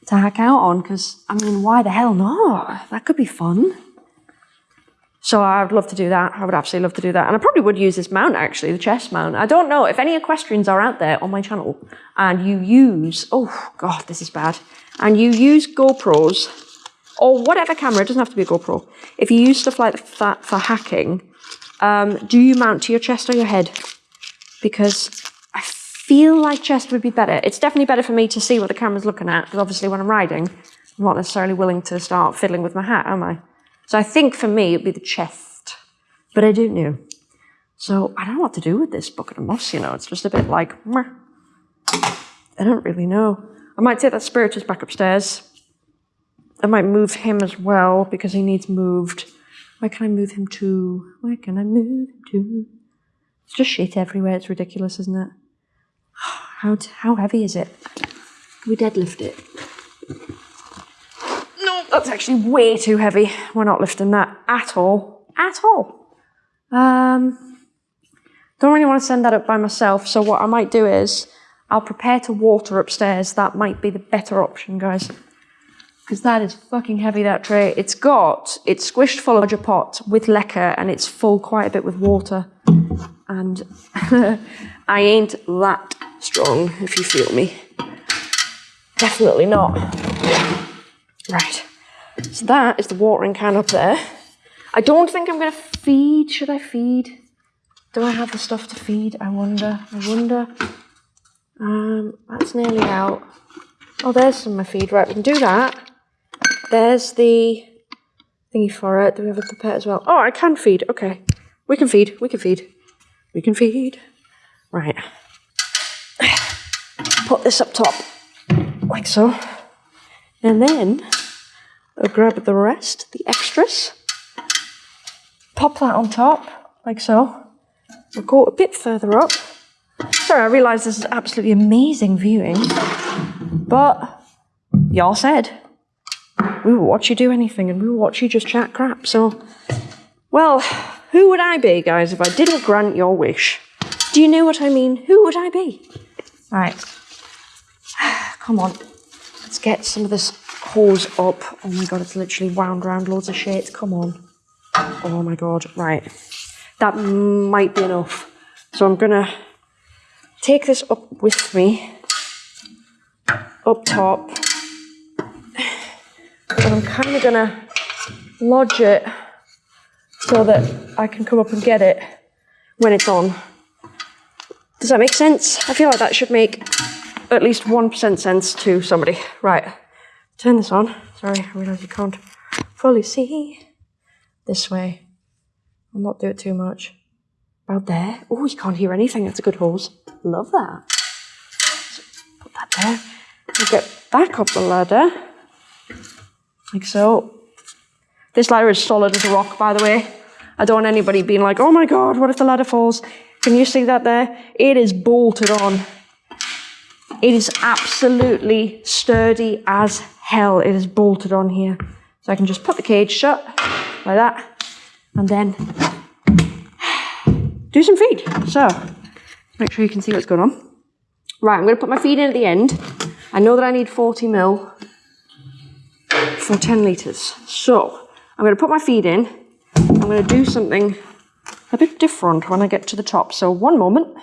to hack out on because, I mean, why the hell not? That could be fun. So I would love to do that. I would absolutely love to do that. And I probably would use this mount actually, the chest mount. I don't know if any equestrians are out there on my channel and you use, oh God, this is bad. And you use GoPros or whatever camera, it doesn't have to be a GoPro. If you use stuff like that for hacking, um, do you mount to your chest or your head? Because I feel like chest would be better. It's definitely better for me to see what the camera's looking at because obviously when I'm riding, I'm not necessarily willing to start fiddling with my hat, am I? So I think for me, it'd be the chest, but I don't know. So I don't know what to do with this bucket of moss, you know, it's just a bit like, Meh. I don't really know. I might take that spiritus back upstairs. I might move him as well because he needs moved. Where can I move him to? Where can I move him to? It's just shit everywhere. It's ridiculous, isn't it? How, how heavy is it? Can we deadlift it? That's actually way too heavy. We're not lifting that at all. At all. Um, don't really want to send that up by myself, so what I might do is I'll prepare to water upstairs. That might be the better option, guys. Because that is fucking heavy, that tray. It's got, it's squished full of a pot with LECA and it's full quite a bit with water. And I ain't that strong, if you feel me. Definitely not. Right. So that is the watering can up there. I don't think I'm going to feed. Should I feed? Do I have the stuff to feed? I wonder. I wonder. Um, that's nearly out. Oh, there's some of my feed. Right, we can do that. There's the thingy for it. Do we have a pipette as well? Oh, I can feed. Okay. We can feed. We can feed. We can feed. Right. Put this up top. Like so. And then I'll grab the rest, the extras. Pop that on top, like so. We'll go a bit further up. Sorry, I realise this is absolutely amazing viewing. But y'all said we will watch you do anything and we will watch you just chat crap. So, well, who would I be, guys, if I didn't grant your wish? Do you know what I mean? Who would I be? Right. Come on. Let's get some of this hose up. Oh my god, it's literally wound around loads of shit. Come on. Oh my god. Right. That might be enough. So I'm gonna take this up with me. Up top and I'm kind of gonna lodge it so that I can come up and get it when it's on. Does that make sense? I feel like that should make at least 1% sense to somebody. Right, turn this on. Sorry, I realise you can't fully see. This way. I'll not do it too much. About there. Oh, you can't hear anything. That's a good hose. Love that. So put that there. We'll get back up the ladder like so. This ladder is solid as a rock, by the way. I don't want anybody being like, oh my god, what if the ladder falls? Can you see that there? It is bolted on. It is absolutely sturdy as hell. It is bolted on here. So I can just put the cage shut like that and then do some feed. So make sure you can see what's going on. Right, I'm going to put my feed in at the end. I know that I need 40 mil for 10 litres. So I'm going to put my feed in. I'm going to do something a bit different when I get to the top. So one moment.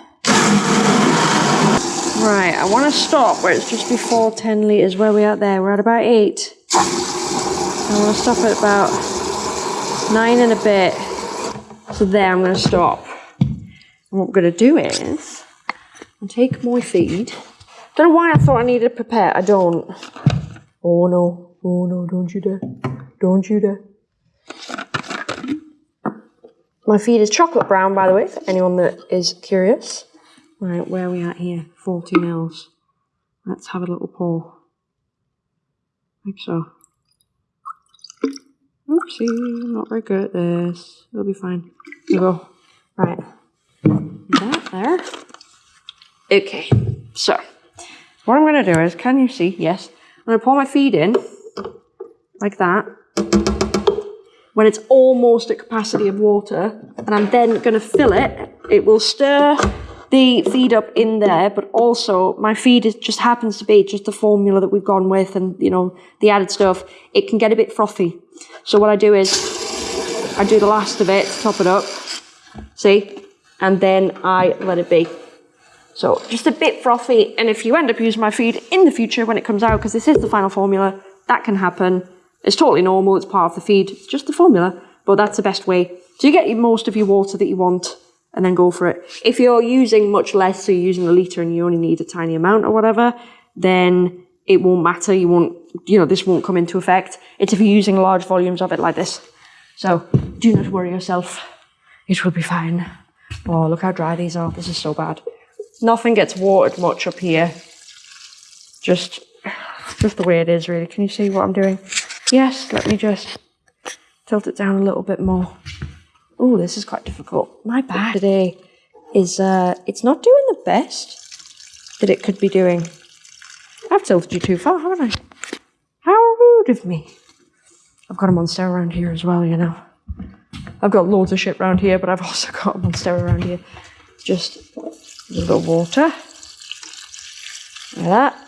Right, I want to stop where it's just before 10 litres. Where are we at there? We're at about 8. I want to stop at about 9 and a bit. So there, I'm going to stop. And what I'm going to do is, I'll take my feed. Don't know why I thought I needed to prepare. I don't. Oh no. Oh no, don't you dare. Don't you dare. My feed is chocolate brown, by the way, for anyone that is curious. Right, where are we at here? 40 mils. Let's have a little pour. Like so. Oopsie, I'm not very good at this. It'll be fine. Here go. Right. That there. Okay, so what I'm going to do is, can you see? Yes. I'm going to pour my feed in like that, when it's almost at capacity of water, and I'm then going to fill it, it will stir the feed up in there, but also my feed is, just happens to be just the formula that we've gone with and, you know, the added stuff. It can get a bit frothy. So what I do is I do the last of it, top it up, see, and then I let it be. So just a bit frothy, and if you end up using my feed in the future when it comes out, because this is the final formula, that can happen. It's totally normal, it's part of the feed, it's just the formula, but that's the best way. So you get most of your water that you want and then go for it. If you're using much less, so you're using a litre and you only need a tiny amount or whatever, then it won't matter. You won't, you know, this won't come into effect. It's if you're using large volumes of it like this. So do not worry yourself. It will be fine. Oh, look how dry these are. This is so bad. Nothing gets watered much up here. Just, just the way it is, really. Can you see what I'm doing? Yes, let me just tilt it down a little bit more. Oh, this is quite difficult. My back today is, uh, it's not doing the best that it could be doing. I've tilted you too far, haven't I? How rude of me. I've got a monster around here as well, you know. I've got loads of shit around here, but I've also got a monster around here. Just a little water. Like that.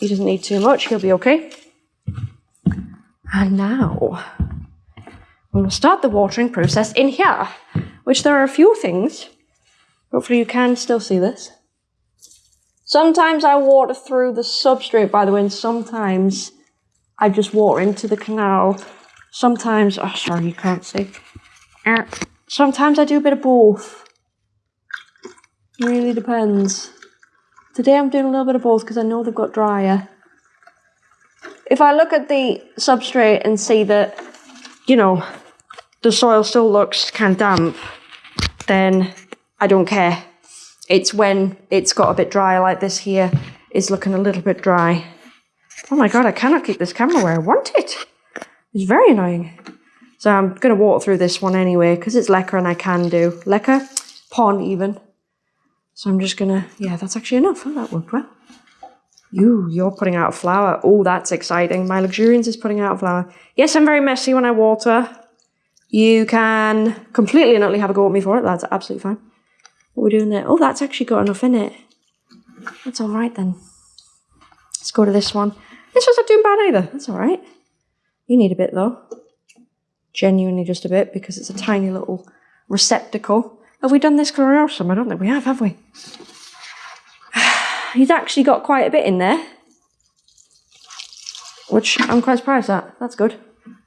He doesn't need too much, he'll be okay. And now we'll start the watering process in here, which there are a few things. Hopefully you can still see this. Sometimes I water through the substrate, by the way, and sometimes I just water into the canal. Sometimes, oh, sorry, you can't see. Er, sometimes I do a bit of both. Really depends. Today I'm doing a little bit of both because I know they've got drier. If I look at the substrate and see that, you know, the soil still looks kind of damp, then I don't care. It's when it's got a bit dry like this here is looking a little bit dry. Oh my god, I cannot keep this camera where I want it. It's very annoying. So I'm going to walk through this one anyway because it's LECA and I can do. LECA, pon even. So I'm just going to, yeah, that's actually enough. Oh, that worked well. You, you're putting out a flower. Oh, that's exciting. My luxurians is putting out a flower. Yes, I'm very messy when I water. You can completely and utterly have a go at me for it. That's absolutely fine. What are we doing there? Oh, that's actually got enough in it. That's all right then. Let's go to this one. This one's not doing bad either. That's all right. You need a bit though. Genuinely just a bit because it's a tiny little receptacle. Have we done this gloriosum? I don't think we have, have we? He's actually got quite a bit in there. Which I'm quite surprised at. That's good.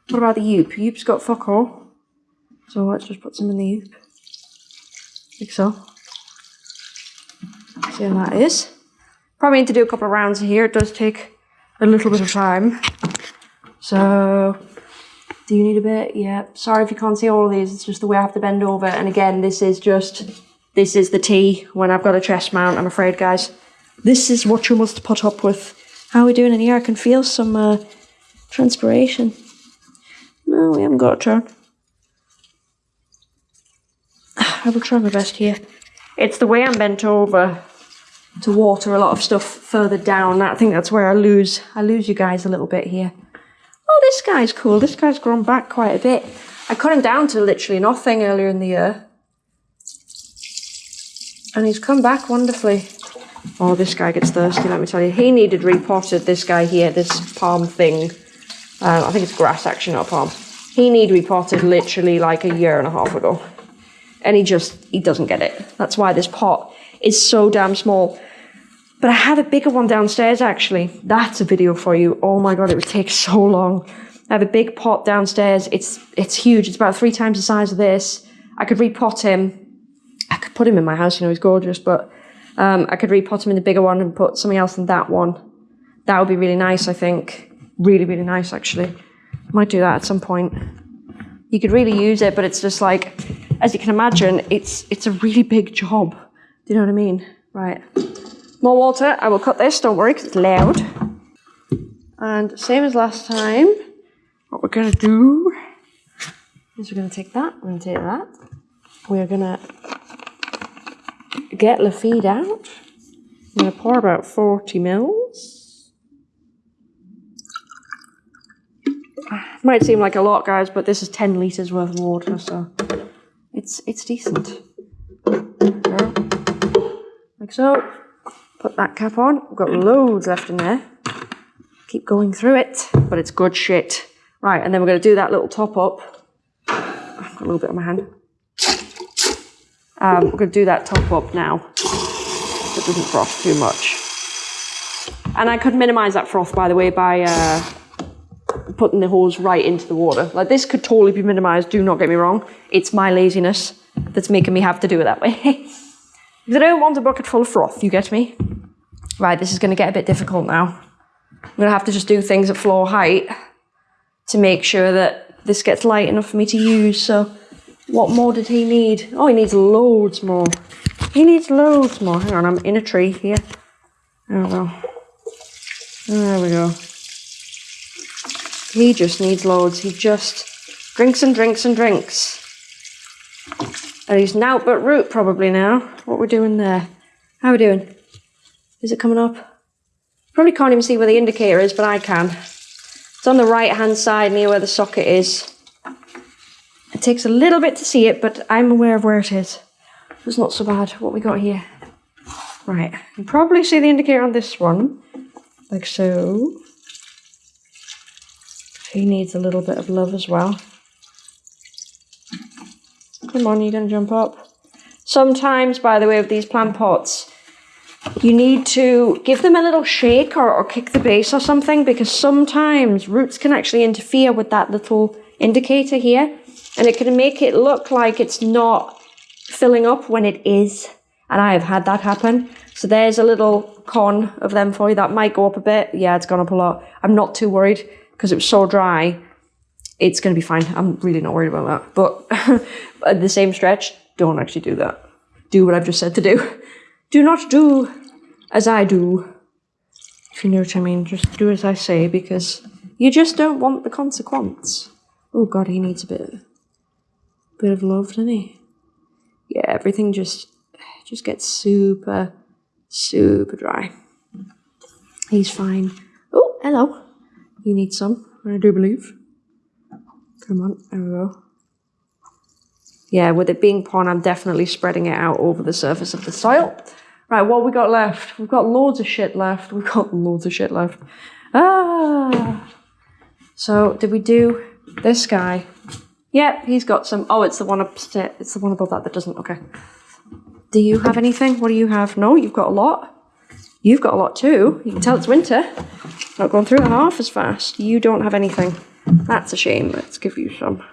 What about the Yoop? Yoop's got fuck all. So let's just put some in the Yoop. Like so. See how that is. Probably need to do a couple of rounds here. It does take a little bit of time. So, do you need a bit? Yeah. Sorry if you can't see all of these. It's just the way I have to bend over. And again, this is just, this is the tea when I've got a chest mount, I'm afraid, guys. This is what you must put up with. How are we doing in here? I can feel some uh, transpiration. No, we haven't got a turn. I will try my best here. It's the way I'm bent over to water a lot of stuff further down. I think that's where I lose I lose you guys a little bit here. Oh, this guy's cool. This guy's grown back quite a bit. I cut him down to literally nothing earlier in the year. And he's come back wonderfully. Oh, this guy gets thirsty, let me tell you. He needed repotted, this guy here, this palm thing. Uh, I think it's grass, actually, not palm. He needed repotted literally like a year and a half ago. And he just, he doesn't get it. That's why this pot is so damn small. But I have a bigger one downstairs actually. That's a video for you. Oh my god, it would take so long. I have a big pot downstairs. It's it's huge. It's about three times the size of this. I could repot him. I could put him in my house, you know, he's gorgeous, but um, I could repot him in the bigger one and put something else in that one. That would be really nice, I think. Really, really nice, actually. Might do that at some point. You could really use it, but it's just like, as you can imagine, it's it's a really big job. Do you know what I mean? Right. More water. I will cut this, don't worry, because it's loud. And same as last time, what we're going to do is we're going to take that, we're going to take that. We're going to get the feed out. I'm going to pour about 40 mils. Ah, might seem like a lot, guys, but this is 10 litres worth of water, so it's it's decent. Like so. Put that cap on. We've got loads left in there. Keep going through it, but it's good shit. Right, and then we're going to do that little top up. I've got a little bit on my hand. Um, we're going to do that top up now. So it doesn't froth too much. And I could minimize that froth, by the way, by uh, putting the hose right into the water. Like this could totally be minimized, do not get me wrong. It's my laziness that's making me have to do it that way. Because I don't want a bucket full of froth, you get me? Right, this is going to get a bit difficult now. I'm going to have to just do things at floor height to make sure that this gets light enough for me to use. So what more did he need? Oh, he needs loads more. He needs loads more. Hang on, I'm in a tree here. Oh, there we go. There we go. He just needs loads. He just drinks and drinks and drinks. And he's now but root probably now. What we're doing there. How are we doing? Is it coming up? Probably can't even see where the indicator is, but I can. It's on the right hand side near where the socket is. It takes a little bit to see it, but I'm aware of where it is. It's not so bad. What we got here? Right, you probably see the indicator on this one, like so. He needs a little bit of love as well. Come on, you gonna jump up. Sometimes, by the way, with these plant pots, you need to give them a little shake or, or kick the base or something because sometimes roots can actually interfere with that little indicator here and it can make it look like it's not filling up when it is. And I have had that happen. So there's a little con of them for you. That might go up a bit. Yeah, it's gone up a lot. I'm not too worried because it was so dry. It's going to be fine. I'm really not worried about that. But at the same stretch, don't actually do that. Do what I've just said to do. Do not do as I do. If you know what I mean, just do as I say because you just don't want the consequence. Oh god, he needs a bit, bit of love, doesn't he? Yeah, everything just, just gets super, super dry. He's fine. Oh, hello. You need some, I do believe. Come on, there we go. Yeah, with it being pon, I'm definitely spreading it out over the surface of the soil. Right, what we got left? We've got loads of shit left. We've got loads of shit left. Ah. So, did we do this guy? Yep, he's got some. Oh, it's the one upstairs. It's the one above that that doesn't. Okay. Do you have anything? What do you have? No, you've got a lot. You've got a lot too. You can tell it's winter. Not going through half as fast. You don't have anything. That's a shame. Let's give you some.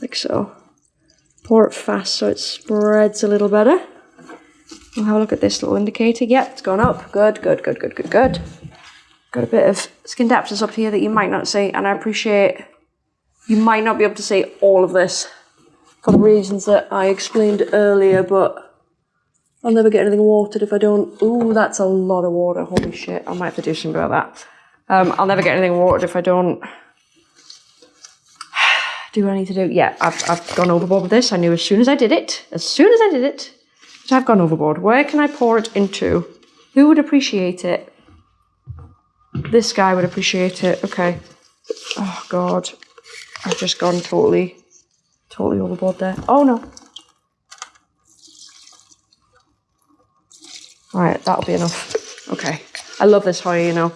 Like so. Pour it fast so it spreads a little better. We'll have a look at this little indicator. Yep, it's gone up. Good, good, good, good, good, good. Got a bit of Scindapsus up here that you might not see, and I appreciate you might not be able to see all of this for the reasons that I explained earlier, but I'll never get anything watered if I don't. Ooh, that's a lot of water. Holy shit, I might have to do something about that. Um, I'll never get anything watered if I don't do what I need to do. Yeah, I've, I've gone overboard with this. I knew as soon as I did it, as soon as I did it, that I've gone overboard. Where can I pour it into? Who would appreciate it? This guy would appreciate it. Okay. Oh, God. I've just gone totally, totally overboard there. Oh, no. Right, that'll be enough. Okay. I love this Hoya, you know.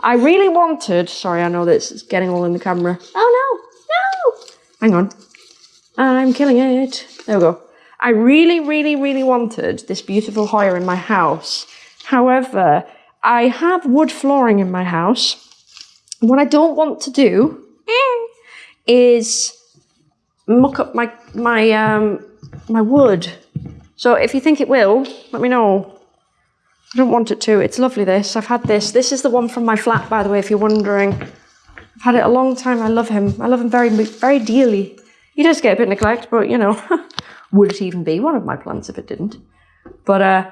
I really wanted, sorry, I know this is getting all in the camera. Oh, no, no. Hang on. I'm killing it. There we go. I really, really, really wanted this beautiful Hoya in my house. However, I have wood flooring in my house. What I don't want to do is muck up my my um my wood. So if you think it will, let me know. I don't want it to. It's lovely this. I've had this. This is the one from my flat, by the way, if you're wondering. I've had it a long time. I love him. I love him very, very dearly. He does get a bit neglect, but you know, would it even be one of my plants if it didn't? But uh,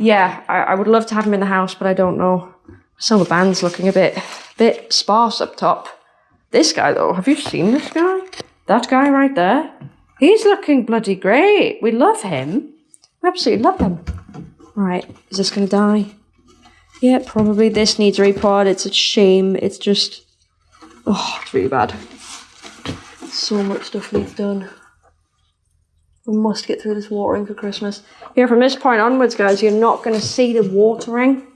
yeah, I, I, would love to have him in the house, but I don't know. The band's looking a bit, bit sparse up top. This guy though, have you seen this guy? That guy right there? He's looking bloody great. We love him. We absolutely love him. Right, is this gonna die? Yeah, probably. This needs repot. It's a shame. It's just, oh, it's really bad. So much stuff needs done. We must get through this watering for Christmas. Here, from this point onwards, guys, you're not going to see the watering.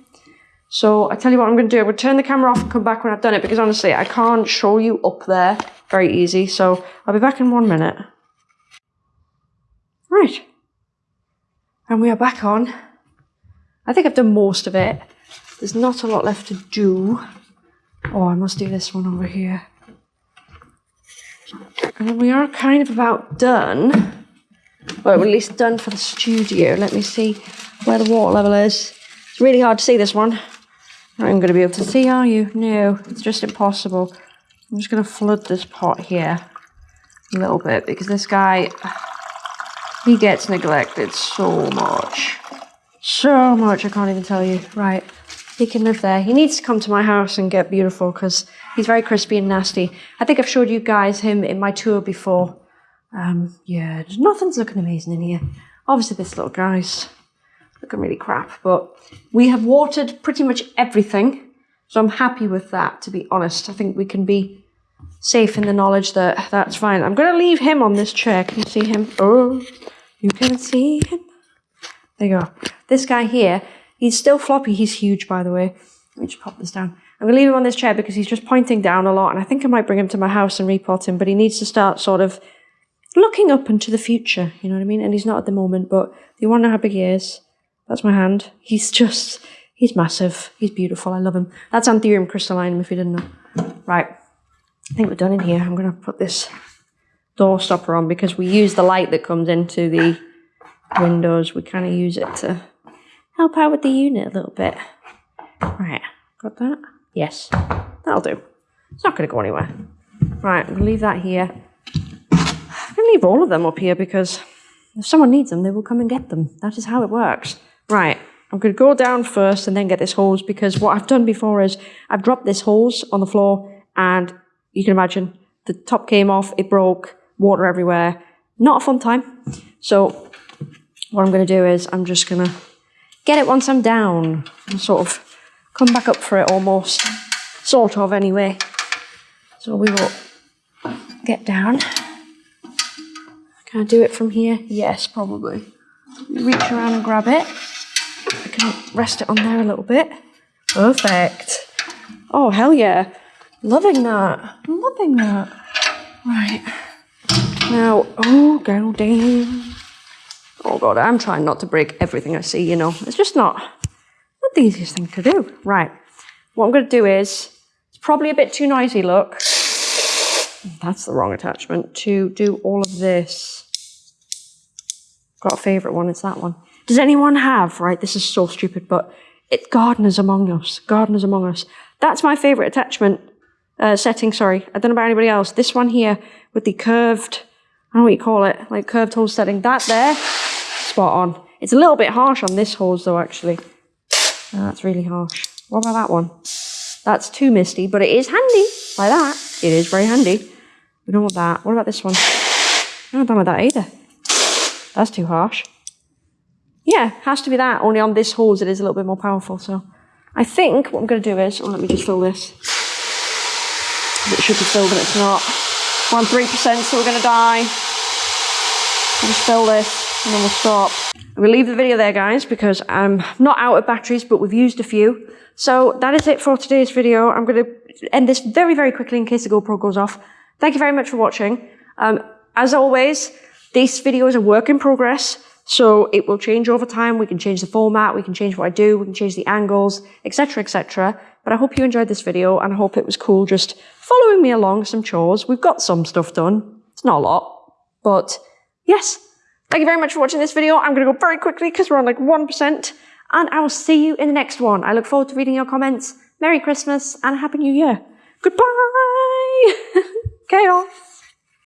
So I tell you what I'm going to do. I'm going to turn the camera off and come back when I've done it because honestly, I can't show you up there very easy. So I'll be back in one minute. Right. And we are back on. I think I've done most of it. There's not a lot left to do. Oh, I must do this one over here. And we are kind of about done Well, at least done for the studio. Let me see where the water level is. It's really hard to see this one. I'm going to be able to see, are you? No, it's just impossible. I'm just going to flood this pot here a little bit because this guy, he gets neglected so much. So much, I can't even tell you. Right, he can live there. He needs to come to my house and get beautiful because he's very crispy and nasty. I think I've showed you guys him in my tour before. Um, yeah, nothing's looking amazing in here. Obviously, this little guy's looking really crap, but we have watered pretty much everything. So I'm happy with that, to be honest. I think we can be safe in the knowledge that that's fine. I'm going to leave him on this chair. Can you see him? Oh, you can see him. There you go. This guy here, he's still floppy. He's huge, by the way. Let me just pop this down. I'm going to leave him on this chair because he's just pointing down a lot, and I think I might bring him to my house and repot him, but he needs to start sort of looking up into the future, you know what I mean? And he's not at the moment, but you want to know how big he is? That's my hand. He's just, he's massive. He's beautiful. I love him. That's Anthurium crystallinum, if you didn't know. Right. I think we're done in here. I'm going to put this door stopper on because we use the light that comes into the windows. We kind of use it to help out with the unit a little bit. Right. Got that? Yes. That'll do. It's not going to go anywhere. Right. I'm going to leave that here. I'm going to leave all of them up here because if someone needs them, they will come and get them. That is how it works. Right, I'm going to go down first and then get this hose because what I've done before is I've dropped this hose on the floor and you can imagine the top came off, it broke, water everywhere. Not a fun time. So what I'm going to do is I'm just going to get it once I'm down and sort of come back up for it almost. Sort of anyway. So we will get down. Can I do it from here? Yes, probably. Reach around and grab it. I can rest it on there a little bit. Perfect. Oh, hell yeah. Loving that. Loving that. Right. Now, oh, go down. Oh, God, I'm trying not to break everything I see, you know. It's just not, not the easiest thing to do. Right. What I'm going to do is, it's probably a bit too noisy, look. That's the wrong attachment. To do all of this got a favourite one, it's that one. Does anyone have, right, this is so stupid, but it's Gardeners Among Us. Gardeners Among Us. That's my favourite attachment uh, setting, sorry. I don't know about anybody else. This one here with the curved, I don't know what you call it, like curved hole setting. That there, spot on. It's a little bit harsh on this hose though, actually. Oh, that's really harsh. What about that one? That's too misty, but it is handy. Like that. It is very handy. We don't want that. What about this one? Not done with that either. That's too harsh. Yeah, has to be that. Only on this hose it is a little bit more powerful. So I think what I'm going to do is, oh, let me just fill this. It should be filled but it's not. We're on 3%, so we're going to die. I'll just fill this and then we'll stop. To leave the video there, guys, because I'm not out of batteries, but we've used a few. So that is it for today's video. I'm going to end this very, very quickly in case the GoPro goes off. Thank you very much for watching. Um, as always, this video is a work in progress, so it will change over time. We can change the format, we can change what I do, we can change the angles, etc, etc. But I hope you enjoyed this video, and I hope it was cool just following me along some chores. We've got some stuff done. It's not a lot, but yes. Thank you very much for watching this video. I'm going to go very quickly because we're on like 1%, and I will see you in the next one. I look forward to reading your comments. Merry Christmas and a Happy New Year. Goodbye! Chaos!